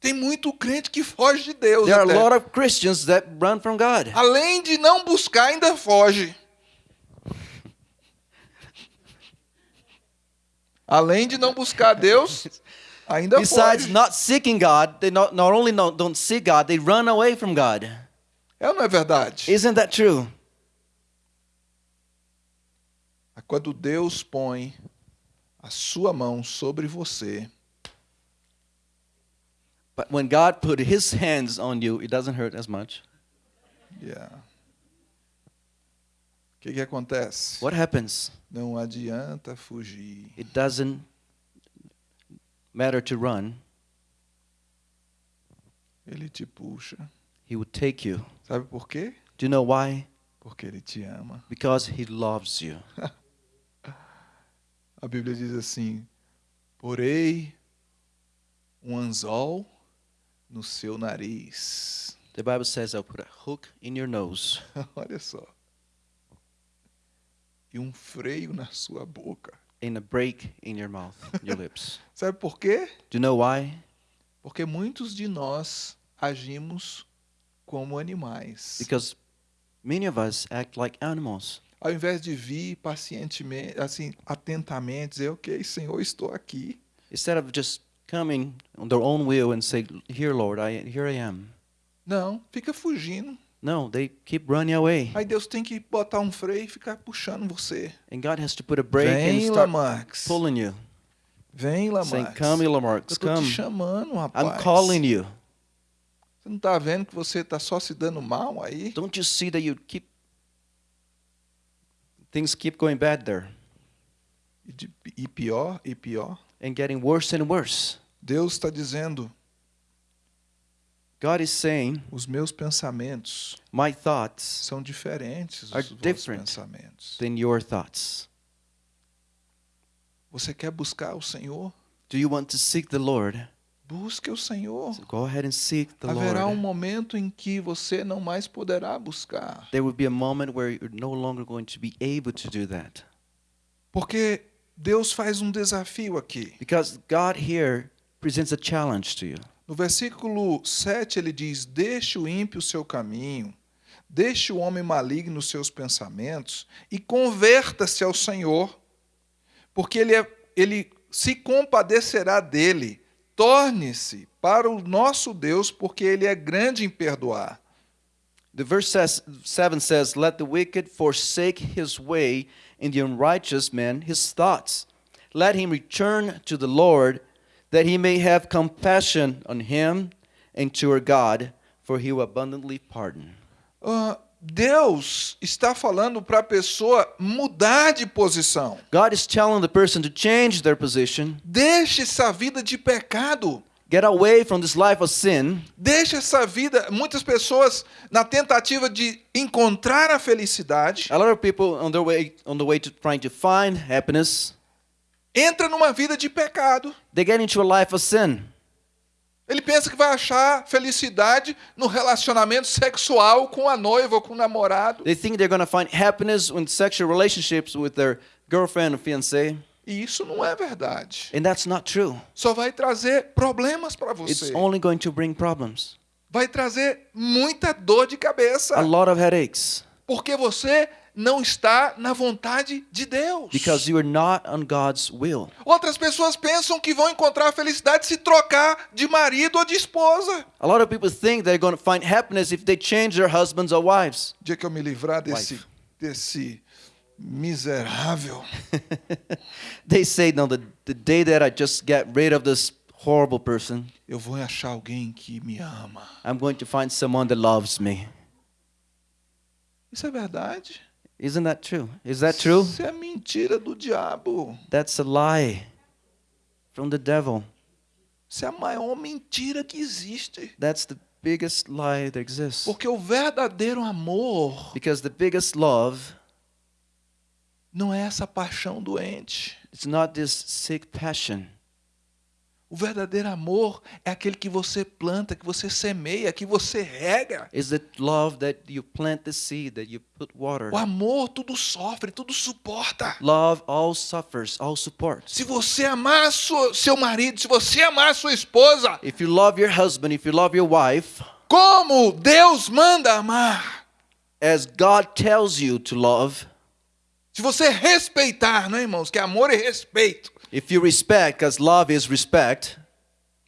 Tem muito crente que foge de Deus. There are a lot of Christians that run from God. Além de não buscar, ainda foge. Além de não buscar Deus, <laughs> ainda Besides not seeking God, they not, not only not, don't seek God, they run away from God. É ou não é verdade? Isn't that true? Quando Deus põe a sua mão sobre você, But when God put his hands on you, it doesn't hurt as much. yeah. o que, que acontece? What happens? Não adianta fugir. It doesn't matter to run. Ele te puxa. He would take you. Sabe por quê? Do you know why? Porque ele te ama. Because he loves you. <laughs> A Bíblia diz assim: porei um anzol no seu nariz. The Bible says, I'll put a hook in your nose <laughs> Olha só. E um freio na sua boca. and a break in your mouth, your lips. <laughs> Sabe por quê? Do you know why? Porque muitos de nós agimos como animais. Because many of us act like animals. Ao invés de vir pacientemente, assim, atentamente, dizer, ok, Senhor, estou aqui. Instead of just coming on their own will and say, Here, Lord, I, here I am. Não, fica fugindo. No, they keep running away. Aí Deus tem que botar um freio e ficar puxando você. And God has to put a brake and Vem, start Lamarx. pulling you. Vem, Saying, Lamarx. Come, Eu Lamarcus, tô te come. chamando, rapaz. I'm calling you. Você não está vendo que você está só se dando mal aí? Don't you see that you keep things keep going bad there E, de- e pior, e pior. and getting worse and worse? Deus está dizendo: God is saying, os meus pensamentos My thoughts são diferentes dos vossos different. pensamentos. than your thoughts. Você quer buscar o Senhor? Do you want to seek the Lord? Busque o Senhor. So go ahead and seek the Haverá um Lord. momento em que você não mais poderá buscar. There will be a moment where you're no longer going to be able to do that. Porque Deus faz um desafio aqui. Because God here presents a challenge to you. No versículo 7 ele diz: Deixe o ímpio o seu caminho, deixe o homem maligno os seus pensamentos e converta-se ao Senhor, porque ele, é, ele se compadecerá dele. Torne-se para o nosso Deus, porque ele é grande em perdoar. The verse says, 7 says, Let the wicked forsake his way, and the unrighteous man his thoughts. Let him return to the Lord, that he may have compassion on him and to our God, for he will abundantly pardon. Ah, Deus está falando para a pessoa mudar de posição. God is telling the person to change their position, Deixe essa vida de pecado. get away from this life of sin. Deixe essa vida. Muitas pessoas, na tentativa de encontrar a felicidade, A lot of people on their way on the way to trying to find happiness, entra numa vida de pecado. they get into a life of sin. Ele pensa que vai achar felicidade no relacionamento sexual com a noiva ou com o namorado. They think they're going to find happiness in sexual relationships with their girlfriend or fiance, E isso não é verdade. and that's not true. Só vai trazer problemas para It's você. only going to bring problems. Vai trazer muita dor de cabeça. A lot of headaches Porque você não está na vontade de Deus. because you are not on God's will. Outras pessoas pensam que vão encontrar a felicidade se trocar de marido ou de esposa. A lot of people think they're going to find happiness if they change their husbands or wives. O dia que eu me livrar desse, Wife. desse miserável, <laughs> They say, no, the, the day that I just get rid of this horrible person, eu vou achar alguém que me ama. I'm going to find someone that loves me. Isso é verdade? Isn't that true? Is that true? Isso é mentira do diabo. That's a lie from the devil. Isso é a maior mentira que existe. That's the biggest lie that exists. Porque o verdadeiro amor Because the biggest love, não é essa paixão doente. it's not this sick passion. O verdadeiro amor é aquele que você planta, que você semeia, que você rega. It's the love that you plant the seed, that you put water. O amor tudo sofre, tudo suporta. Love all suffers, all supports. Se você amar sua- seu marido, se você amar sua esposa, If you love your husband, if you love your wife, como Deus manda amar, as God tells you to love, se você respeitar, não é, irmãos? Que amor é respeito. If you respect, because love is respect,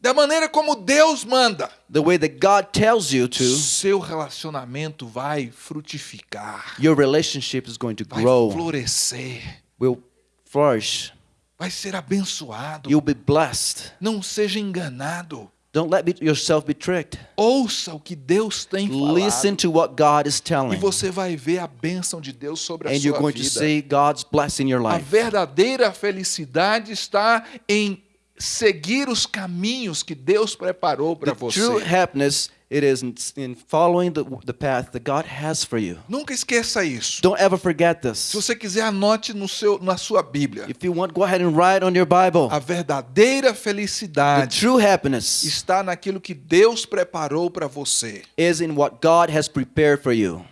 Da maneira como Deus manda, the way that God tells you to, seu relacionamento vai frutificar, your relationship is going to vai grow, florescer, will flourish. vai ser abençoado. You'll be blessed. Não seja enganado. Don't let be- yourself be tricked. Ouça o que Deus tem Listen falado. to what God is E telling. você vai ver a bênção de Deus sobre a And you're sua going to vida. see God's blessing in your A life. verdadeira felicidade está em seguir os caminhos que Deus preparou para The você. true happiness it is in, in following the, the path that God has for you. Nunca esqueça isso. Don't ever forget Se this. você quiser, anote no seu, na sua Bíblia. If you want, go ahead and write on your Bible. A verdadeira The felicidade true happiness está naquilo que Deus preparou para você. is in what God has prepared for you.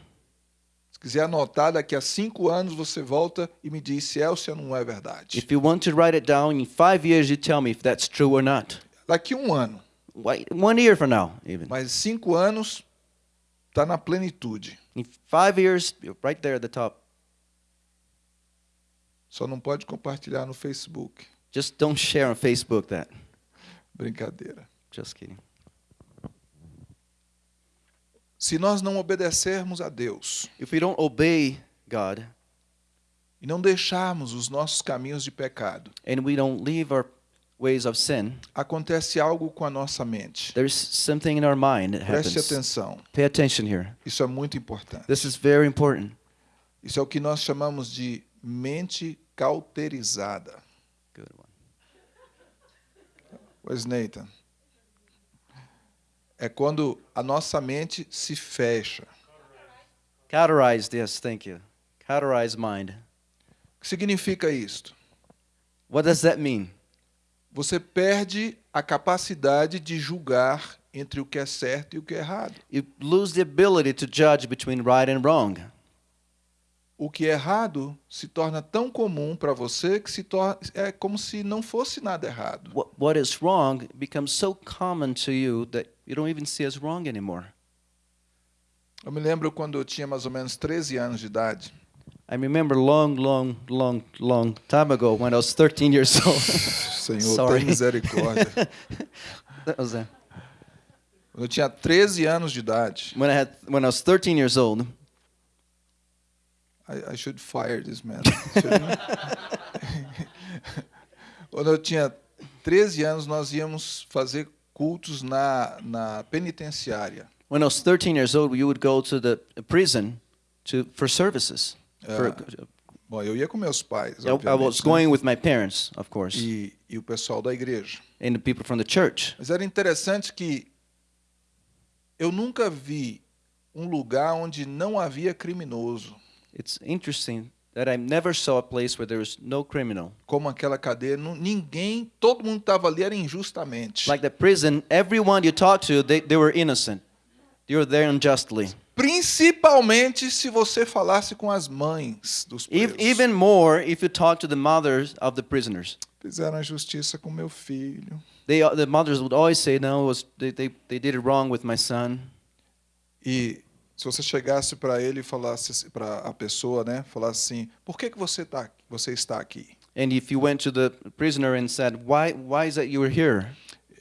Se quiser anotar, daqui a cinco anos você volta e me diz se é ou se não é verdade. If you want to write it down in five years, you tell me if that's true or not. Daqui um ano, Wait, one year from now, even. mas cinco anos está na plenitude. In five years, right there at the top. Só não pode compartilhar no Facebook. Just don't share on Facebook that. Brincadeira. Just kidding. Se nós não obedecermos a Deus If we don't obey God e não deixarmos os nossos caminhos de pecado, and we don't leave our ways of sin, acontece algo com a nossa mente. there's something in our mind that Preste happens. atenção. Pay attention here. Isso é muito importante. This is very important. Isso é o que nós chamamos de mente cauterizada. Good one. Where's Nathan? É quando a nossa mente se fecha. Cauterized, yes, thank you. Cauterized mind. O que significa isto? What does that mean? Você perde a capacidade de julgar entre o que é certo e o que é errado. You lose the ability to judge between right and wrong. O que é errado se torna tão comum para você que se torna é como se não fosse nada errado. What, what is wrong becomes so common to you that you don't even see as wrong anymore. Eu me lembro quando eu tinha mais ou menos 13 anos de idade. I remember long, long, long, long time ago when I was 13 years old. <laughs> Senhor, tem misericórdia. <laughs> that was Quando eu tinha 13 anos de idade. when I had when I was 13 years old. I, I should fire this man. <laughs> Quando eu tinha 13 anos, nós íamos fazer cultos na, na penitenciária. When I was 13 years old, we would go to the prison to for services. For, Bom, eu ia com meus pais, I, I was né? going with my parents, of course, e, e o pessoal da igreja. and the people from the church. Mas era interessante que eu nunca vi um lugar onde não havia criminoso, It's interesting that I never saw a place where there was no criminal. como aquela cadeia. Ninguém, todo mundo estava ali era injustamente. Like the prison, everyone you talk to, they, they were innocent. They were there unjustly. Principalmente se você falasse com as mães dos presos. Even more if you talk to the mothers of the prisoners. Fizeram a justiça com meu filho. They, the mothers would always say, no, it was, they, they, they did it wrong with my son. E se você chegasse para ele e falasse para a pessoa, né, falasse assim: "Por que que você tá você está aqui?" And if you went to the prisoner and said, why, why is that you were here?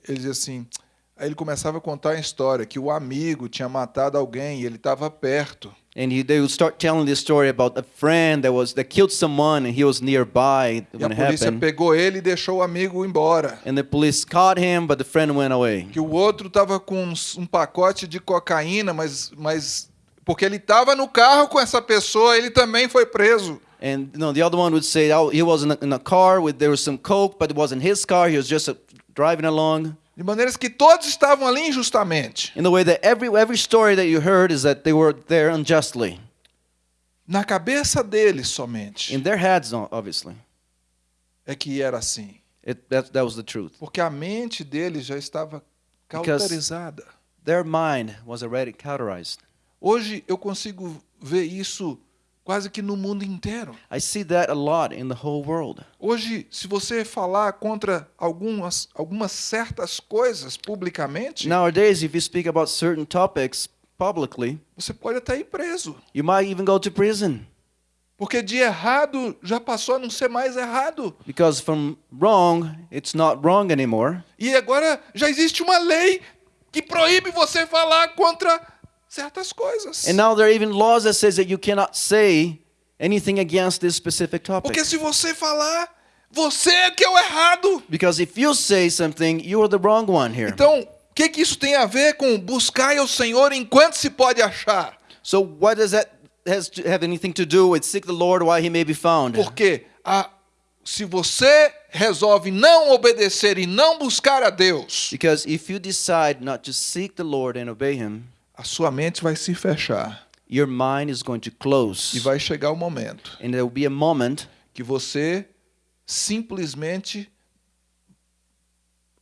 Ele dizia assim, aí ele começava a contar a história que o amigo tinha matado alguém e ele estava perto. And he, they would start telling this story about a friend that was that killed someone and he was nearby E a when it polícia happened. pegou ele e deixou o amigo embora. And the police caught him, but the friend went away. Que o outro estava com uns- um pacote de cocaína, mas, mas porque ele estava no carro com essa pessoa, ele também foi preso. And you know, the other one would say, "Oh, he was in a, in a car with there was some coke, but it wasn't his car. He was just uh, driving along." De maneiras que todos estavam ali injustamente. In the way that every every story that you heard is that they were there unjustly Na cabeça deles somente in their heads, obviously. é que era assim. It, that that was the truth. Porque a mente deles já estava Because- cauterizada. Their mind was already cauterized. Hoje eu consigo ver isso quase que no mundo inteiro. I see that a lot in the whole world. Hoje, se você falar contra algumas, algumas certas coisas publicamente, Nowadays, if you speak about certain topics publicly, você pode até ir preso. you might even go to prison Porque de errado já passou a não ser mais errado. because from wrong, it's not wrong anymore. E agora já existe uma lei que proíbe você falar contra certas coisas. And now there are even laws that says that you cannot say anything against this specific topic. Porque se você falar, você é que é o errado. Because if you say something, you are the wrong one here. Então, o que, que isso tem a ver com buscar o Senhor enquanto se pode achar? So what does that has to have anything to do with seek the Lord while he may be found? Porque a, se você resolve não obedecer e não buscar a Deus, Because if you decide not to seek the Lord and obey him, a sua mente vai se fechar. your mind is going to E close. vai chegar o momento And there will be a moment que você simplesmente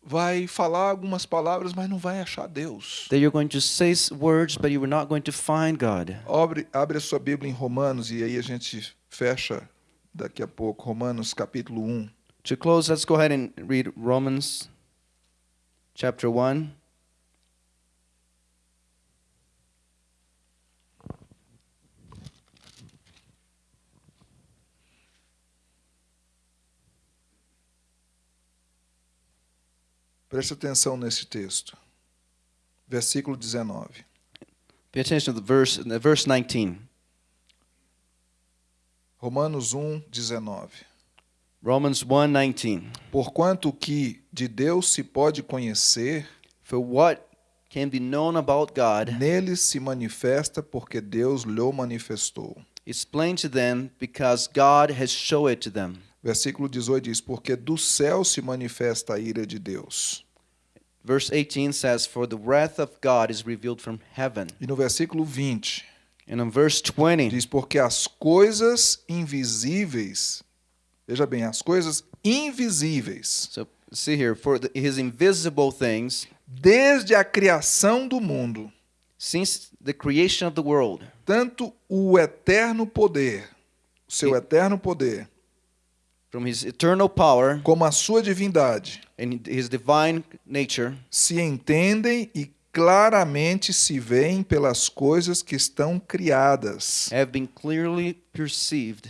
vai falar algumas palavras, mas não vai achar Deus. that you're going to say words, but you are not going to find God. Abre, abre a sua Bíblia em Romanos e aí a gente fecha daqui a pouco. Romanos capítulo 1. To close, let's go ahead and read Romans chapter 1. Preste atenção nesse texto. Versículo 19. Pay attention to the verse, the verse 19. Romanos 1, 19. Romans 1:19. Porquanto o que de Deus se pode conhecer, For what can be known about God nele se manifesta porque Deus lhe manifestou. is plain to them because God has shown it to them. Versículo 18 diz: Porque do céu se manifesta a ira de Deus Verse 18 says, For the wrath of God is revealed from heaven. E no versículo 20 And in verse 20, diz: Porque as coisas invisíveis, veja bem, as coisas invisíveis, so see here, for the, his invisible things, desde a criação do mundo, since the creation of the world, tanto o eterno poder, o seu eterno poder, from his eternal power como a sua divindade, and his divine nature, se entendem e claramente se veem pelas coisas que estão criadas, have been clearly perceived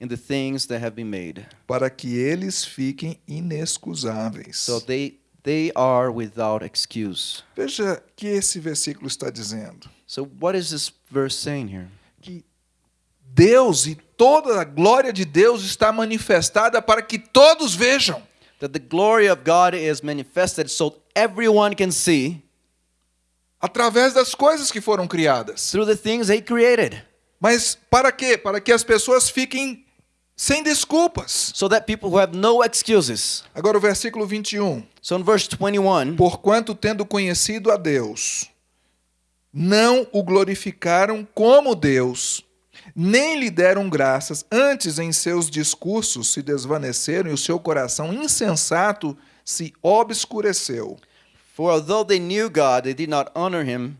in the things that have been made. para que eles fiquem inexcusáveis. So they they are without excuse. Veja que esse versículo está dizendo So what is this verse saying here? que Deus e toda a glória de Deus está manifestada para que todos vejam. That the glory of God is manifested so everyone can see Através das coisas que foram criadas. through the things he created. Mas para quê? Para que as pessoas fiquem sem desculpas. So that people who have no excuses. Agora o versículo 21. So in verse 21, Porquanto, tendo conhecido a Deus, não o glorificaram como Deus, nem lhe deram graças, antes em seus discursos se desvaneceram e o seu coração insensato se obscureceu. For although they knew God, they did not honor him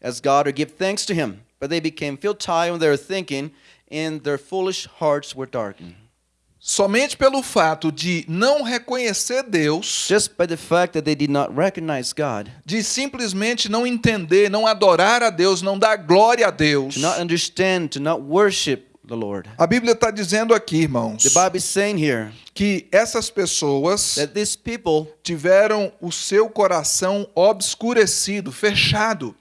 as God or give thanks to him, but they became futile in their thinking, and their foolish hearts were darkened. Somente pelo fato de não reconhecer Deus, Just by the fact that they did not recognize God, de simplesmente não entender, não adorar a Deus, não dar glória a Deus. to not understand, to not worship the Lord. A Bíblia está dizendo aqui, irmãos, The Bible is saying here que essas pessoas that these people tiveram o seu coração obscurecido, fechado.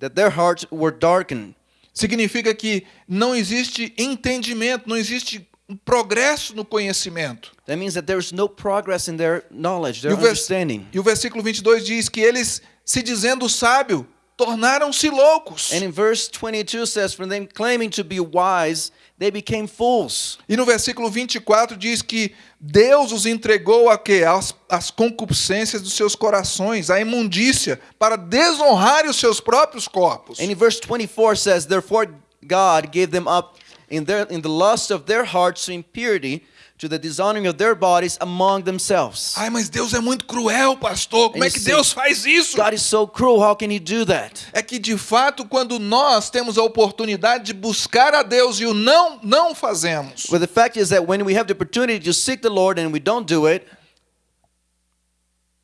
that their hearts were darkened. Significa que não existe entendimento, não existe progresso no conhecimento. That means that there is no progress in their knowledge, E their o, vers- understanding. e o versículo 22 diz que eles, se dizendo sábio, tornaram-se loucos. And in verse 22 says, From them claiming to be wise, they became fools. E no versículo 24 diz que Deus os entregou a quê? As, as concupiscências dos seus corações, a imundícia, para desonrarem os seus próprios corpos. And in verse 24 says, Therefore God gave them up in, their, in the lust of their hearts to impurity, to the dishonoring of their bodies among themselves. Ai, mas Deus é muito cruel, pastor. Como é que Deus faz isso? God is so cruel, how can He do that? É que de fato, quando nós temos a oportunidade de buscar a Deus e o não não fazemos, But the fact is that when we have the opportunity to seek the Lord and we don't do it,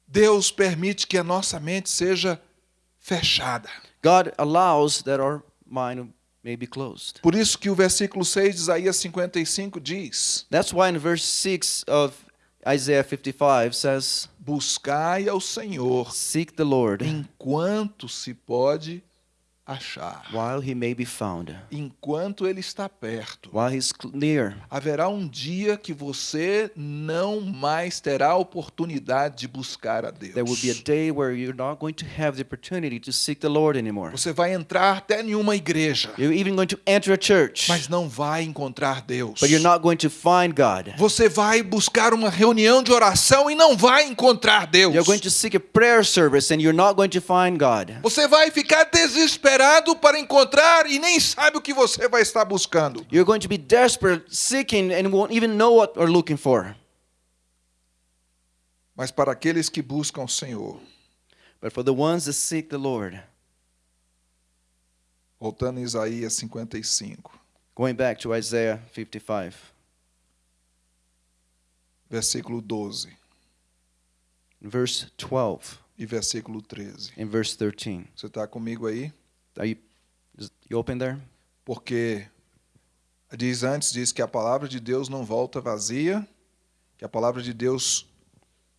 Deus permite que a nossa mente seja fechada. God allows that our mind. Por isso que o versículo 6 de Isaías 55 diz: That's why in verse 6 of Isaiah 55 says, Buscai ao Senhor Seek the Lord. enquanto se pode achar. while he may be found, Enquanto ele está perto. while he's near. Haverá um dia que você não mais terá a oportunidade de buscar a Deus. There will be a day where you're not going to have the opportunity to seek the Lord anymore. Você vai entrar até em uma igreja, You're even going to enter a church, mas não vai encontrar Deus. but you're not going to find God. Você vai buscar uma reunião de oração e não vai encontrar Deus. You're going to seek a prayer service and you're not going to find God. Você vai ficar desesperado para encontrar e nem sabe o que você vai estar buscando. You're going to be desperate, seeking, and won't even know what you're looking for. Mas para aqueles que buscam o Senhor, But for the ones that seek the Lord, voltando em Isaías 55, going back to Isaiah 55, versículo 12 verse 12 e versículo 13. and verse 13. Você está comigo aí? Are you, you open there? Porque diz antes diz que a palavra de Deus não volta vazia, que a palavra de Deus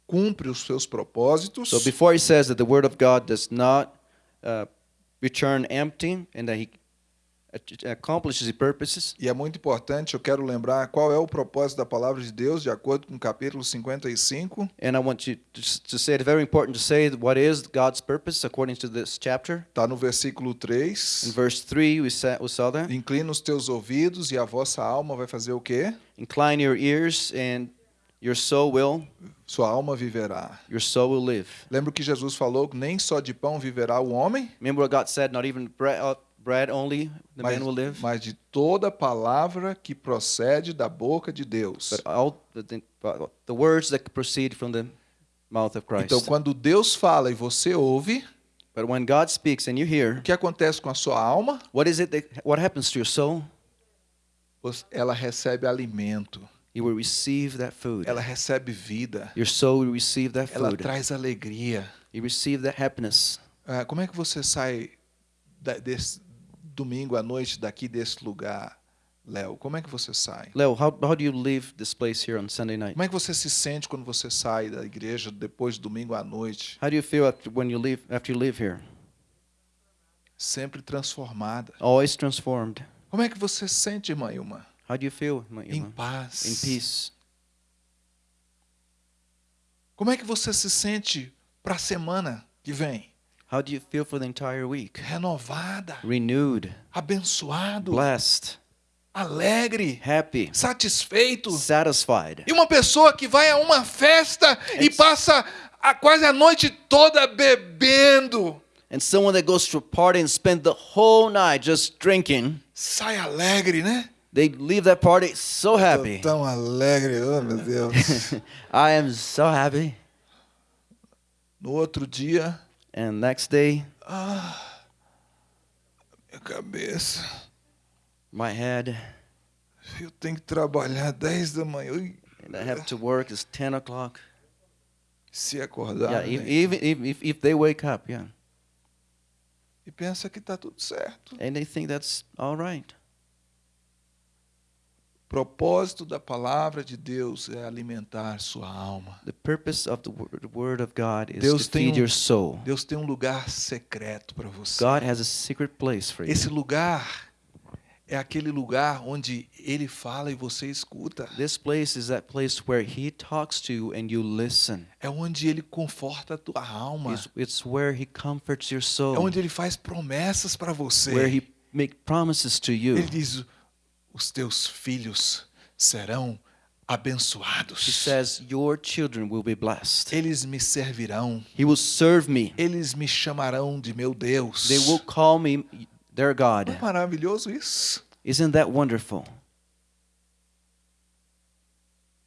cumpre os seus propósitos. So before he says that the word of God does not uh, return empty and that he accomplishes purposes, E é muito importante, eu quero lembrar qual é o propósito da palavra de Deus, de acordo com o capítulo 55, and I want you to, to say it's very important to say what is God's purpose according to this chapter. está no versículo In 3. verse 3, we, sa- we saw that. Inclina os teus ouvidos e a vossa alma vai fazer o quê? Incline your ears and your soul will, sua alma viverá. your soul will live. Lembra que Jesus falou que nem só de pão viverá o homem, Remember what God said, not even bread, uh, bread only the mas, man will live, mas de toda palavra que procede da boca de Deus. but all the, uh, words that proceed from the mouth of Christ. Então, quando Deus fala e você ouve, But when God speaks and you hear, o que acontece com a sua alma? what is it that, what happens to your soul? Ela recebe alimento, You will receive that food. ela recebe vida, Your soul will receive that ela food. traz alegria. You receive that happiness. Ah, como é que você sai da- desse domingo à noite daqui desse lugar, Léo? Como é que você sai? Leo, how, how do you leave this place here on Sunday night? Como é que você se sente quando você sai da igreja depois do domingo à noite? How do you feel after, when you leave after you leave here? Sempre transformada. Always transformed. Como é que você se sente, irmã Ilma? How do you feel Em Ilma? paz. in peace? Como é que você se sente para a semana que vem? How do you feel for the entire week? Renovada, Renewed, abençoado, blessed, alegre, happy, satisfeito. satisfied. E uma pessoa que vai a uma festa e passa a, quase a noite toda bebendo, And someone that goes to a party and spend the whole night just drinking, sai alegre, né? they leave that party so happy. Tão alegre, oh meu Deus. <laughs> I am so happy. No outro dia, And next day, ah, minha cabeça, my head, eu tenho que trabalhar 10 da manhã. And I have to work. It's 10 o'clock. Se acordar Yeah, e- even if, if, if they wake up, yeah. e pensa que está tudo certo. And they think that's all right. Propósito da palavra de Deus é alimentar sua alma. The purpose of the word, of God is Deus to feed um- your soul. Deus tem um lugar secreto para você. God has a secret place for you. Esse lugar é aquele lugar onde ele fala e você escuta. This place is that place where He talks to you and you listen. É onde ele conforta a tua alma. It's, it's where He comforts your É soul, onde ele faz promessas para você. where He make promises to you. Ele diz: os teus filhos serão He abençoados. says, Your children will be blessed. Eles me servirão. He will serve me. Eles me chamarão de meu Deus. They will call me their God. É maravilhoso isso? Isn't that wonderful?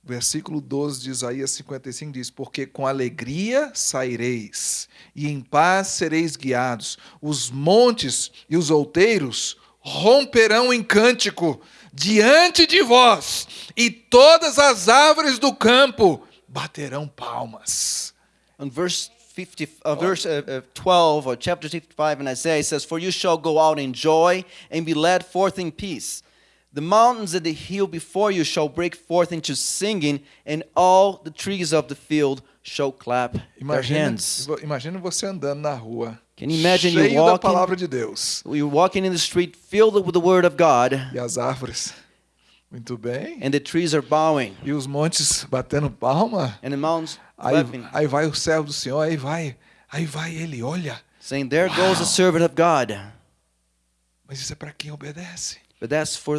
Versículo 12 de Isaías 55 diz: Porque com alegria saireis, e em paz sereis guiados. Os montes e os outeiros romperão em cântico diante de vós, e todas as árvores do campo baterão palmas. On verse 50, uh, verse uh, uh, 12 or chapter 55 in Isaiah, it says, For you shall go out in joy and be led forth in peace. The mountains and the hill before you shall break forth into singing, and all the trees of the field shall clap their Imagina, hands. imagina você andando na rua, Can you imagine you cheio da walking- palavra de Deus. You're walking in the street filled with the word of God, E as árvores, muito bem. and the trees are bowing, E os montes batendo palma. and the mountains Aí, clapping, aí vai o servo do Senhor, aí vai, aí vai ele, olha. saying, There goes the servant of God. Mas isso é para quem obedece. But that's for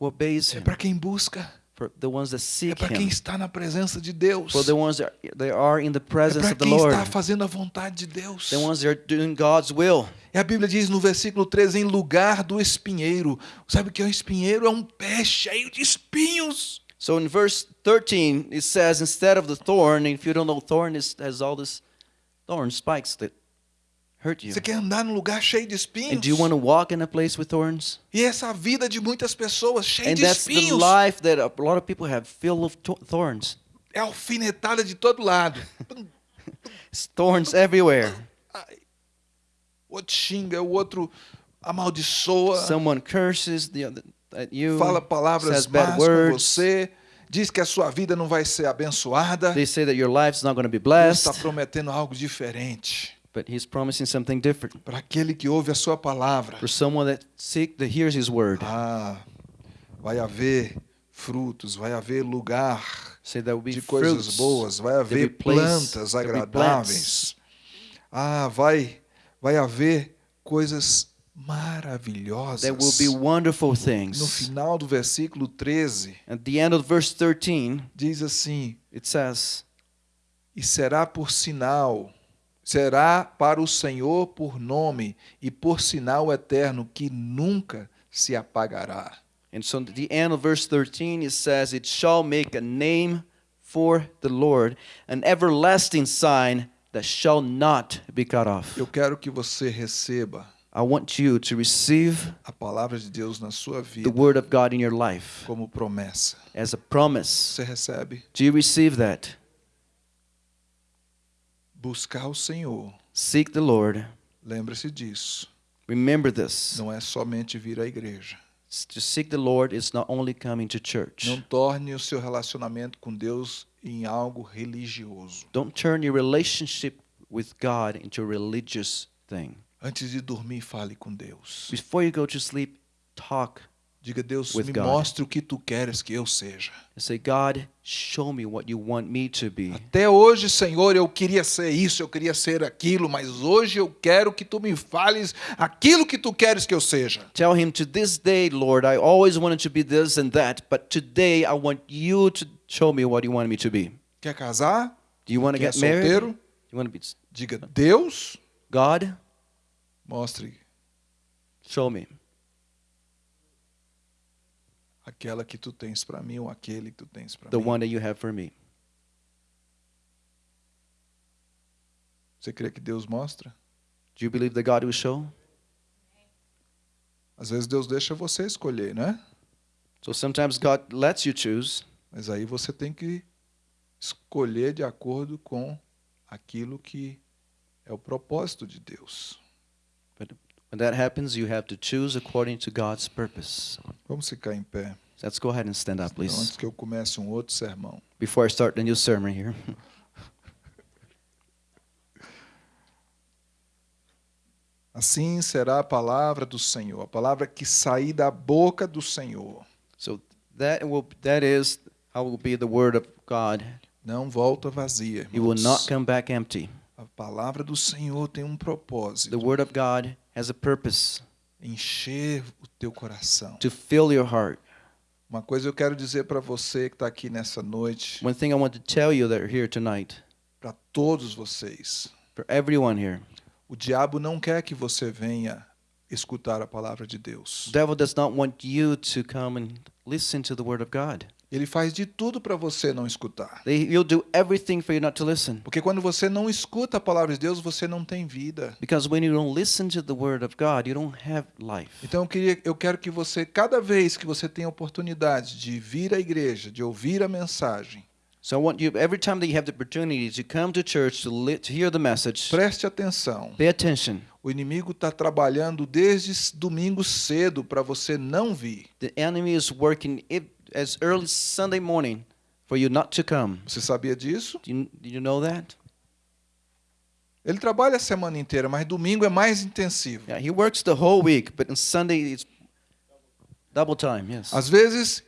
who obeys É para quem busca. For the ones that É seek para quem him, está na presença de Deus. for the ones that they are in the É presence para of the quem Lord. está fazendo a vontade de Deus. the ones that are doing God's will. E a Bíblia diz no versículo 13, em lugar do espinheiro. Sabe o que é um espinheiro? É um pé cheio de espinhos. So in verse 13, it says, instead of the thorn, if you don't know, thorn is, has all this thorn spikes that hurt you. Você quer andar num lugar cheio de And espinhos? do you want to walk in a place with thorns? E essa é a vida de muitas pessoas, cheia And de that's the life that a lot of people have, filled with thorns. É alfinetada de todo lado. It's thorns everywhere. O outro xinga, o outro amaldiçoa. Someone curses the other, at you, fala palavras más com você, diz que a sua vida não vai ser abençoada. They say that your life's not going to be Deus está blessed, prometendo algo diferente but He's promising something different para aquele que ouve a sua palavra. for someone that seek that hears His word. Ah, vai haver frutos, vai haver lugar Say there will be de coisas boas, vai haver plantas agradáveis. Ah, vai vai haver coisas maravilhosas. There will be wonderful No things. final do versículo 13, At the end of verse 13, diz assim: It says, E será por sinal, será para o Senhor por nome e por sinal eterno que nunca se apagará. and so at the end of verse 13 it says, It shall make a name for the Lord, an everlasting sign that shall not be cut off. Eu quero que você receba I want you to receive a palavra de Deus na sua the vida word of God in your life como promessa. as a promise. Você recebe? Do you receive that? Buscar o Senhor. Seek the Lord. Lembre-se disso. Remember this. Não é somente vir à igreja. To seek the Lord is not only coming to church. Não torne o seu relacionamento com Deus em algo religioso. Don't turn your relationship with God into a religious thing. Antes de dormir, fale com Deus. Before you go to sleep, talk Diga, Deus, me God. mostre o que tu queres que eu seja. say, God, show me what you want me to be. Até hoje, Senhor, eu queria ser isso, eu queria ser aquilo, mas hoje eu quero que tu me fales aquilo que tu queres que eu seja. Tell him to this day, Lord, I always wanted to be this and that, but today I want you to show me what you want me to be. Quer casar? Do you want to get married? solteiro? You want to be Diga, Deus, God, mostre show me aquela que tu tens para mim ou aquele que tu tens para the mim. one that you have for me. Você crê que Deus mostra? Do you believe that God will show? Às vezes Deus deixa você escolher, né? So sometimes God lets you choose, Mas aí você tem que escolher de acordo com aquilo que é o propósito de Deus. but when that happens, you have to choose according to God's purpose. Vamos ficar em pé. Let's go ahead and stand up, please, antes que eu comece um outro sermão. before I start the new sermon here. <laughs> Assim será a palavra do Senhor, a palavra que sair da boca do Senhor. So that will that is how will be the word of God. Não volta vazia. It will irmãos. not come back empty. A palavra do Senhor tem um propósito: The word of God has a purpose encher o teu coração. to fill your heart. Uma coisa eu quero dizer para você que está aqui nessa noite, One thing I want to tell you that are here tonight, para todos vocês: for everyone here, o diabo não quer que você venha escutar a palavra de the Deus. devil does not want you to come and listen to the word of God. Ele faz de tudo para você não escutar. They, he'll do everything for you not to listen. Porque quando você não escuta a palavra de Deus, você não tem vida. Because when you don't listen to the word of God, you don't have life. Então eu, queria, eu quero que você, cada vez que você tem a oportunidade de vir à igreja, de ouvir a mensagem, So I want you, every time that you have the opportunity to come to church to, li- to hear the message, preste atenção. pay attention. O inimigo está trabalhando desde domingo cedo para você não vir. The enemy is working as early Sunday morning for you not to come. Você sabia disso? Do you, do you know that? Ele trabalha a semana inteira, mas domingo é mais intensivo. Yeah, he works the whole week, but on Sunday it's double time. Yes. Às vezes,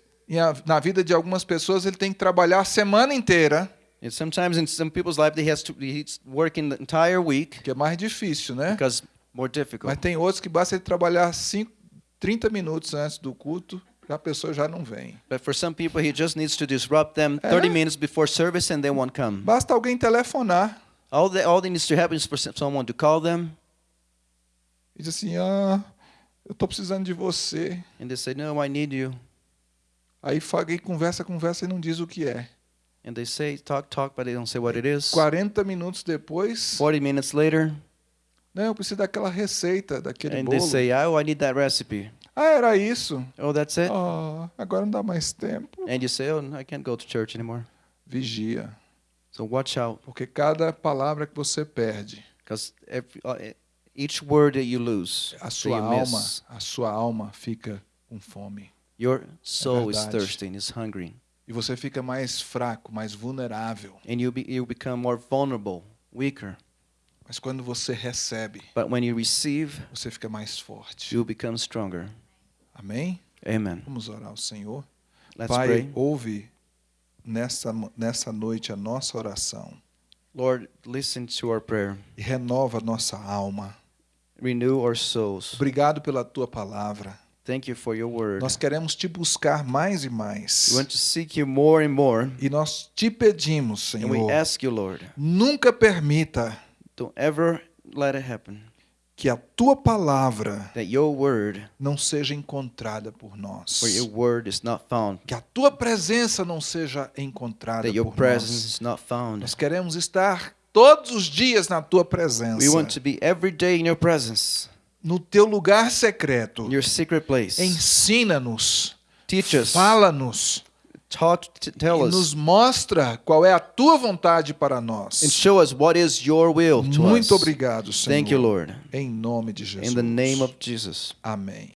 na vida de algumas pessoas, ele tem que trabalhar a semana inteira, And sometimes in some people's life, they has to he's working the entire week que é mais difícil, né? because more Mas difficult. tem outros que basta ele trabalhar cinco, 30 minutos antes do culto, a pessoa já não vem. But for some people, he just needs to disrupt them 30 minutes before service, and they won't come. Basta alguém telefonar All that all that needs to happen is for someone to call them, e dizer assim: Ah, eu estou precisando de você. and they say, "No, I need you." Aí fa- alguém conversa, conversa e não diz o que é. And they say, "Talk, talk," but they don't say what it is. 40 minutos depois, 40 minutes later, não, eu preciso daquela receita, daquele and bolo. they say, "Oh, I need that recipe." Ah, era isso. Oh, that's it. Ah, agora não dá mais tempo. And you say, "Oh, I can't go to church anymore." Vigia, So watch out, porque cada palavra que você perde, because every, uh, each word that you lose, a sua alma, miss, a sua alma fica com fome. your soul is verdade. thirsty, is hungry, E você fica mais fraco, mais vulnerável. and you be, you become more vulnerable, weaker. Mas quando você recebe, But when you receive, você fica mais forte. you become stronger. Amém? Amen. Vamos orar ao Senhor. Let's Pai, pray. ouve nessa, nessa noite a nossa oração Lord, listen to our prayer. e renova nossa alma. Renew our souls. Obrigado pela tua palavra. Thank you for your word. Nós queremos te buscar mais e mais. We want to seek you more and more. E nós te pedimos, And we Senhor, ask you, Lord, nunca permita don't ever let it happen que a tua palavra that your word, não seja encontrada por nós. Que a tua presença não seja encontrada por nós. Nós queremos estar todos os dias na tua presença. We want to be every day in your presence, No teu lugar secreto. Ensina-nos. Teach us, Fala-nos. E us, nos mostra qual é a tua vontade para nós. and show us what is your will to Muito us. obrigado, Senhor. Thank you, Lord. Em nome de Jesus. In the name of Jesus. Amém.